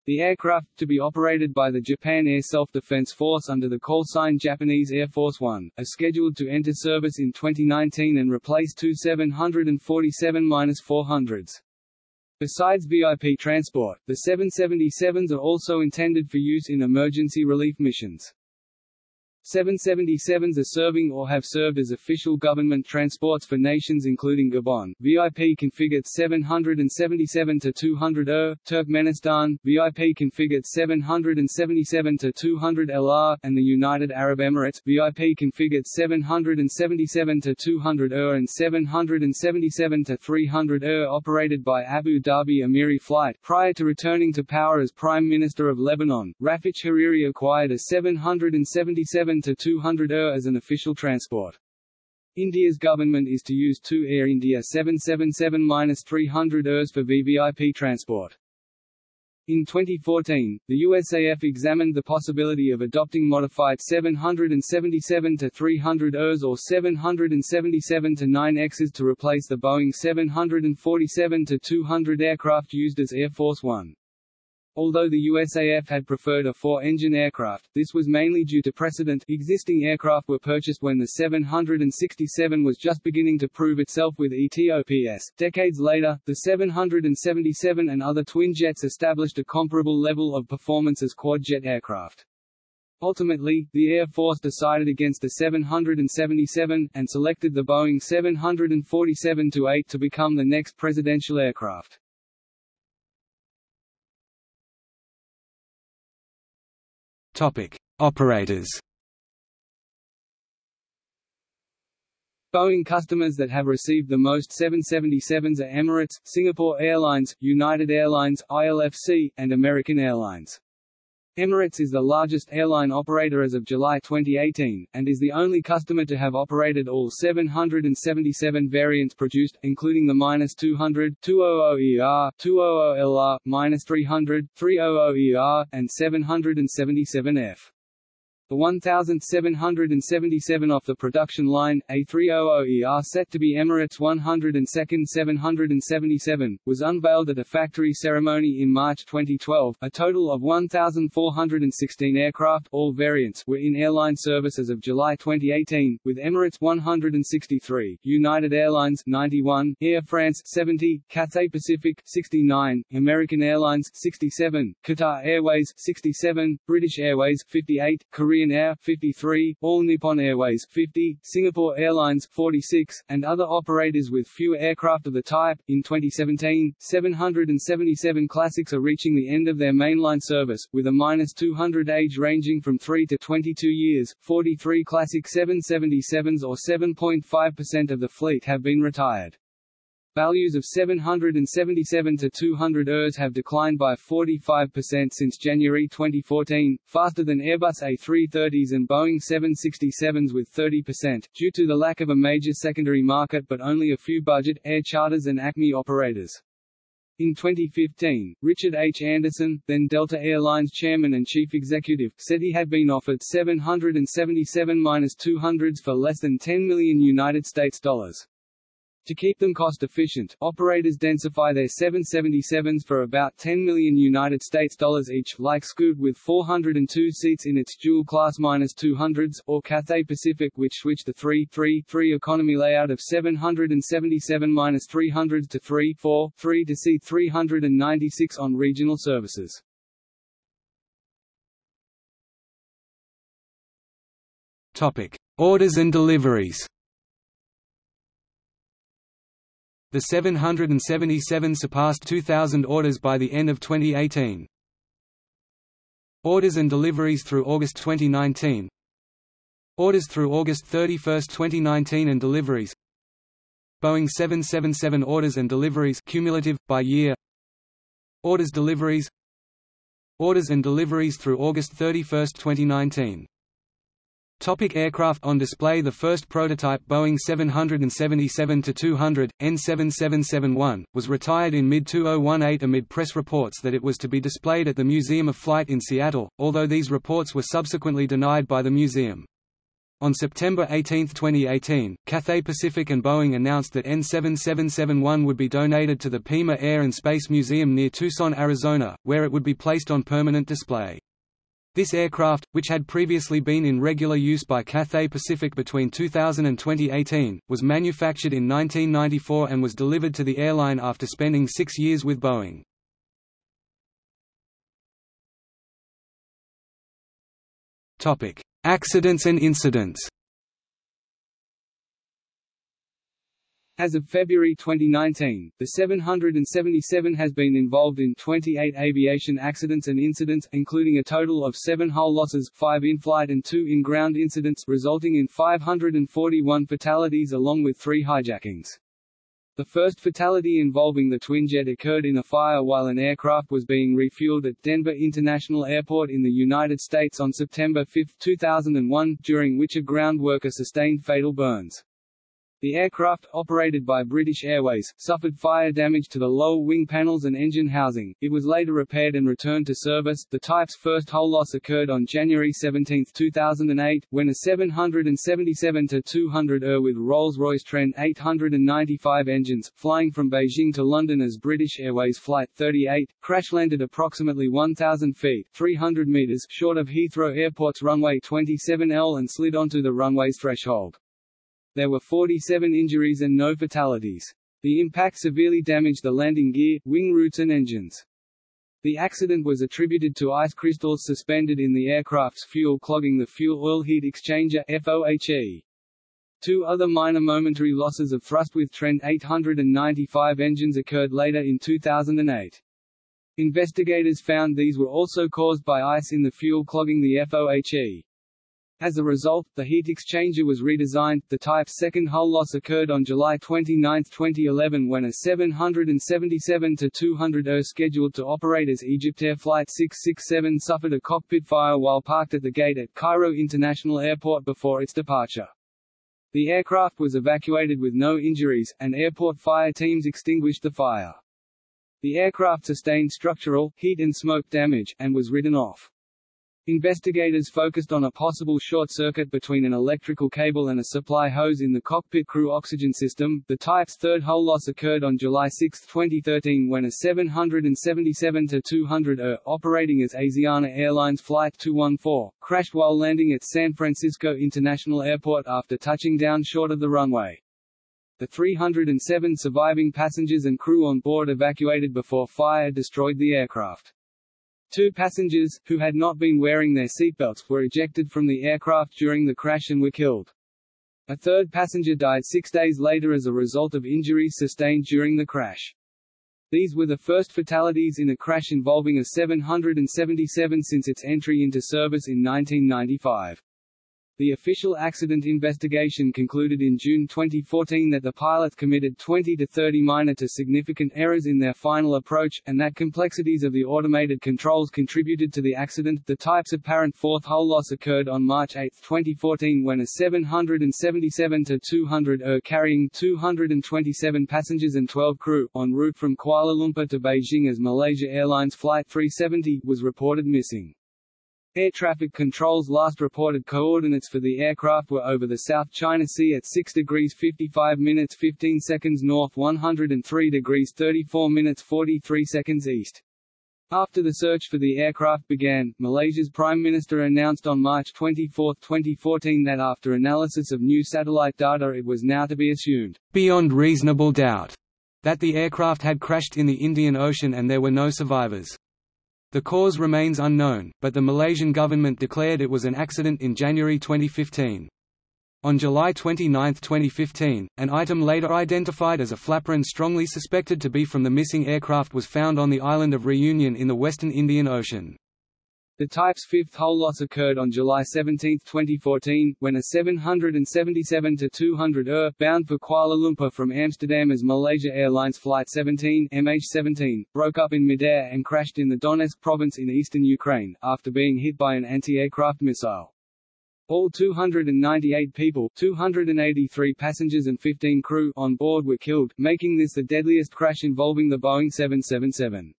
The aircraft, to be operated by the Japan Air Self-Defense Force under the call sign Japanese Air Force One, are scheduled to enter service in 2019 and replace two 747-400s. Besides VIP transport, the 777s are also intended for use in emergency relief missions. 777s are serving or have served as official government transports for nations including Gabon, VIP configured 777 to 200 ER, Turkmenistan, VIP configured 777 to 200 LR, and the United Arab Emirates, VIP configured 777 to 200 ER and 777 to 300 ER operated by Abu Dhabi Emiri Flight. Prior to returning to power as Prime Minister of Lebanon, Rafik Hariri acquired a 777 to 200 ER as an official transport. India's government is to use two Air India 777-300 ERs for VVIP transport. In 2014, the USAF examined the possibility of adopting modified 777-300 ERs or 777-9Xs to replace the Boeing 747-200 aircraft used as Air Force One. Although the USAF had preferred a four-engine aircraft, this was mainly due to precedent existing aircraft were purchased when the 767 was just beginning to prove itself with ETOPS. Decades later, the 777 and other twin jets established a comparable level of performance as quad-jet aircraft. Ultimately, the Air Force decided against the 777, and selected the Boeing 747-8 to become the next presidential aircraft. Topic: Operators. Boeing customers that have received the most 777s are Emirates, Singapore Airlines, United Airlines, ILFC, and American Airlines. Emirates is the largest airline operator as of July 2018, and is the only customer to have operated all 777 variants produced, including the -200, 200ER, 200LR, -300, 300ER, and 777F. The 1777 off the production line, A300ER set to be Emirates 102nd 777, was unveiled at a factory ceremony in March 2012. A total of 1,416 aircraft, all variants, were in airline service as of July 2018, with Emirates 163, United Airlines 91, Air France 70, Cathay Pacific 69, American Airlines 67, Qatar Airways 67, British Airways 58, Korean Korean Air 53, All Nippon Airways 50, Singapore Airlines 46, and other operators with fewer aircraft of the type. In 2017, 777 classics are reaching the end of their mainline service, with a minus 200 age ranging from 3 to 22 years. 43 classic 777s or 7.5% of the fleet have been retired. Values of 777 to 200 ERs have declined by 45% since January 2014, faster than Airbus A330s and Boeing 767s with 30%, due to the lack of a major secondary market but only a few budget, air charters and ACMI operators. In 2015, Richard H. Anderson, then Delta Airlines chairman and chief executive, said he had been offered 777-200s for less than 10 million United States dollars. To keep them cost-efficient, operators densify their 777s for about 10 million United States dollars each, like Scoot with 402 seats in its dual-class -200s, or Cathay Pacific which switched the 3-3-3 economy layout of 777-300s to 3-4-3 to seat 396 on regional services. Topic: Orders and deliveries. The 777 surpassed 2,000 orders by the end of 2018. Orders and deliveries through August 2019 Orders through August 31, 2019 and deliveries. Boeing 777 orders and deliveries cumulative, by year. Orders deliveries. Orders and deliveries through August 31, 2019 Topic aircraft on display The first prototype Boeing 777-200, N7771, was retired in mid-2018 amid press reports that it was to be displayed at the Museum of Flight in Seattle, although these reports were subsequently denied by the museum. On September 18, 2018, Cathay Pacific and Boeing announced that N7771 would be donated to the Pima Air and Space Museum near Tucson, Arizona, where it would be placed on permanent display. This aircraft, which had previously been in regular use by Cathay Pacific between 2000 and 2018, was manufactured in 1994 and was delivered to the airline after spending six years with Boeing. Accidents and incidents As of February 2019, the 777 has been involved in 28 aviation accidents and incidents, including a total of seven hull losses, five in-flight and two in-ground incidents, resulting in 541 fatalities along with three hijackings. The first fatality involving the twinjet occurred in a fire while an aircraft was being refueled at Denver International Airport in the United States on September 5, 2001, during which a ground worker sustained fatal burns. The aircraft, operated by British Airways, suffered fire damage to the lower wing panels and engine housing. It was later repaired and returned to service. The type's first hull loss occurred on January 17, 2008, when a 777-200 ER with Rolls-Royce Trent 895 engines, flying from Beijing to London as British Airways Flight 38, crash-landed approximately 1,000 feet 300 meters short of Heathrow Airport's runway 27L and slid onto the runway's threshold. There were 47 injuries and no fatalities. The impact severely damaged the landing gear, wing roots and engines. The accident was attributed to ice crystals suspended in the aircraft's fuel clogging the fuel oil heat exchanger FOHE. Two other minor momentary losses of thrust with Trent 895 engines occurred later in 2008. Investigators found these were also caused by ice in the fuel clogging the FOHE. As a result, the heat exchanger was redesigned. The type's second hull loss occurred on July 29, 2011 when a 777-200 ER scheduled to operate as Egyptair Flight 667 suffered a cockpit fire while parked at the gate at Cairo International Airport before its departure. The aircraft was evacuated with no injuries, and airport fire teams extinguished the fire. The aircraft sustained structural, heat and smoke damage, and was written off. Investigators focused on a possible short circuit between an electrical cable and a supply hose in the cockpit crew oxygen system. The type's third hull loss occurred on July 6, 2013 when a 777-200 ER, operating as Asiana Airlines Flight 214, crashed while landing at San Francisco International Airport after touching down short of the runway. The 307 surviving passengers and crew on board evacuated before fire destroyed the aircraft. Two passengers, who had not been wearing their seatbelts, were ejected from the aircraft during the crash and were killed. A third passenger died six days later as a result of injuries sustained during the crash. These were the first fatalities in a crash involving a 777 since its entry into service in 1995. The official accident investigation concluded in June 2014 that the pilots committed 20 to 30 minor to significant errors in their final approach, and that complexities of the automated controls contributed to the accident. The type's apparent fourth hull loss occurred on March 8, 2014 when a 777-200 ER carrying 227 passengers and 12 crew, en route from Kuala Lumpur to Beijing as Malaysia Airlines Flight 370, was reported missing. Air traffic control's last reported coordinates for the aircraft were over the South China Sea at 6 degrees 55 minutes 15 seconds north 103 degrees 34 minutes 43 seconds east. After the search for the aircraft began, Malaysia's Prime Minister announced on March 24, 2014 that after analysis of new satellite data it was now to be assumed, beyond reasonable doubt, that the aircraft had crashed in the Indian Ocean and there were no survivors. The cause remains unknown, but the Malaysian government declared it was an accident in January 2015. On July 29, 2015, an item later identified as a flaperon strongly suspected to be from the missing aircraft was found on the island of Reunion in the western Indian Ocean. The type's fifth hull loss occurred on July 17, 2014, when a 777-200 ER, bound for Kuala Lumpur from Amsterdam as Malaysia Airlines Flight 17 MH17, broke up in midair and crashed in the Donetsk province in eastern Ukraine, after being hit by an anti-aircraft missile. All 298 people 283 passengers and 15 crew on board were killed, making this the deadliest crash involving the Boeing 777.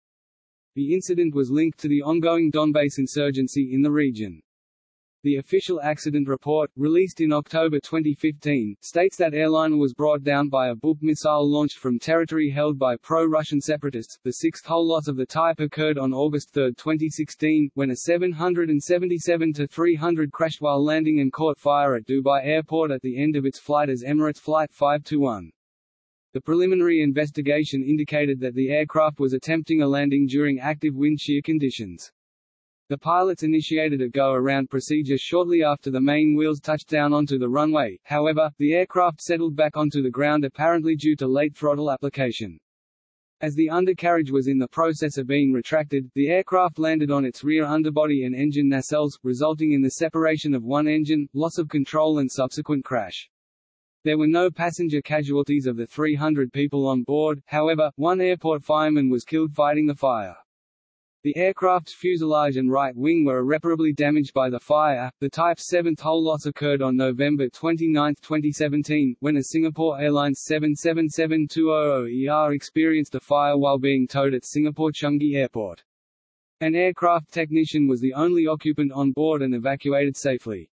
The incident was linked to the ongoing Donbass insurgency in the region. The official accident report, released in October 2015, states that airliner was brought down by a Buk missile launched from territory held by pro-Russian separatists. The sixth hull loss of the type occurred on August 3, 2016, when a 777-300 crashed while landing and caught fire at Dubai Airport at the end of its flight as Emirates Flight 521. The preliminary investigation indicated that the aircraft was attempting a landing during active wind shear conditions. The pilots initiated a go-around procedure shortly after the main wheels touched down onto the runway, however, the aircraft settled back onto the ground apparently due to late throttle application. As the undercarriage was in the process of being retracted, the aircraft landed on its rear underbody and engine nacelles, resulting in the separation of one engine, loss of control and subsequent crash. There were no passenger casualties of the 300 people on board, however, one airport fireman was killed fighting the fire. The aircraft's fuselage and right wing were irreparably damaged by the fire. The type's seventh hull loss occurred on November 29, 2017, when a Singapore Airlines 777-200ER experienced a fire while being towed at Singapore Changi Airport. An aircraft technician was the only occupant on board and evacuated safely.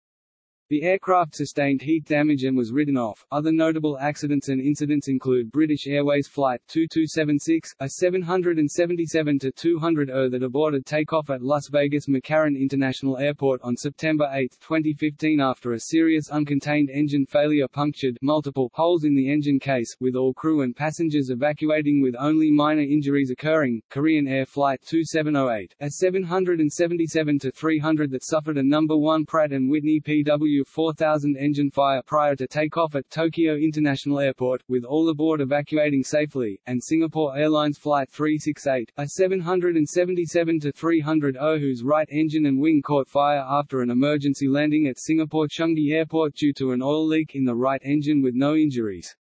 The aircraft sustained heat damage and was written off. Other notable accidents and incidents include British Airways Flight 2276, a 777-200er that aborted takeoff at Las Vegas McCarran International Airport on September 8, 2015 after a serious uncontained engine failure punctured multiple holes in the engine case, with all crew and passengers evacuating with only minor injuries occurring. Korean Air Flight 2708, a 777-300 that suffered a number 1 Pratt & Whitney PW 4000 engine fire prior to takeoff at Tokyo International Airport, with all aboard evacuating safely, and Singapore Airlines Flight 368, a 777-300 whose right engine and wing caught fire after an emergency landing at Singapore Changi Airport due to an oil leak in the right engine with no injuries.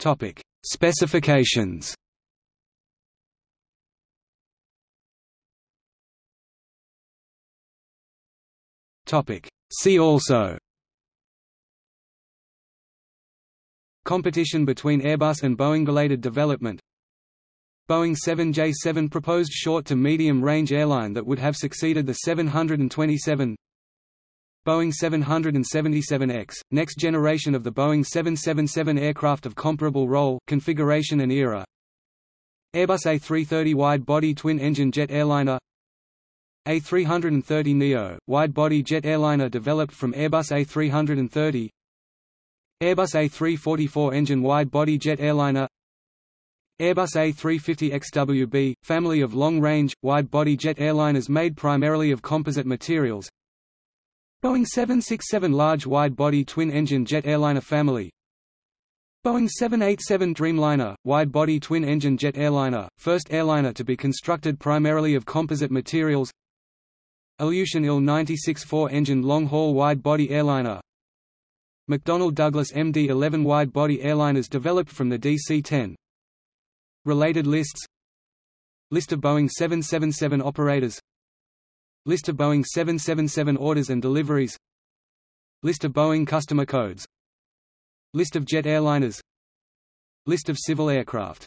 Topic: Specifications. Topic. See also Competition between Airbus and Boeing-related development Boeing 7J7 proposed short to medium-range airline that would have succeeded the 727 Boeing 777X, next generation of the Boeing 777 aircraft of comparable role, configuration and era Airbus A330 wide-body twin-engine jet airliner a330neo, wide-body jet airliner developed from Airbus A330 Airbus A340 four engine wide-body jet airliner Airbus A350XWB, family of long-range, wide-body jet airliners made primarily of composite materials. Boeing 767 large wide-body twin-engine jet airliner family. Boeing 787 Dreamliner, wide-body twin-engine jet airliner, first airliner to be constructed primarily of composite materials Ilyushin Il-96 four-engine long-haul wide-body airliner. McDonnell Douglas MD-11 wide-body airliners developed from the DC-10 Related lists. List of Boeing 777 operators. List of Boeing 777 orders and deliveries. List of Boeing customer codes. List of jet airliners. List of civil aircraft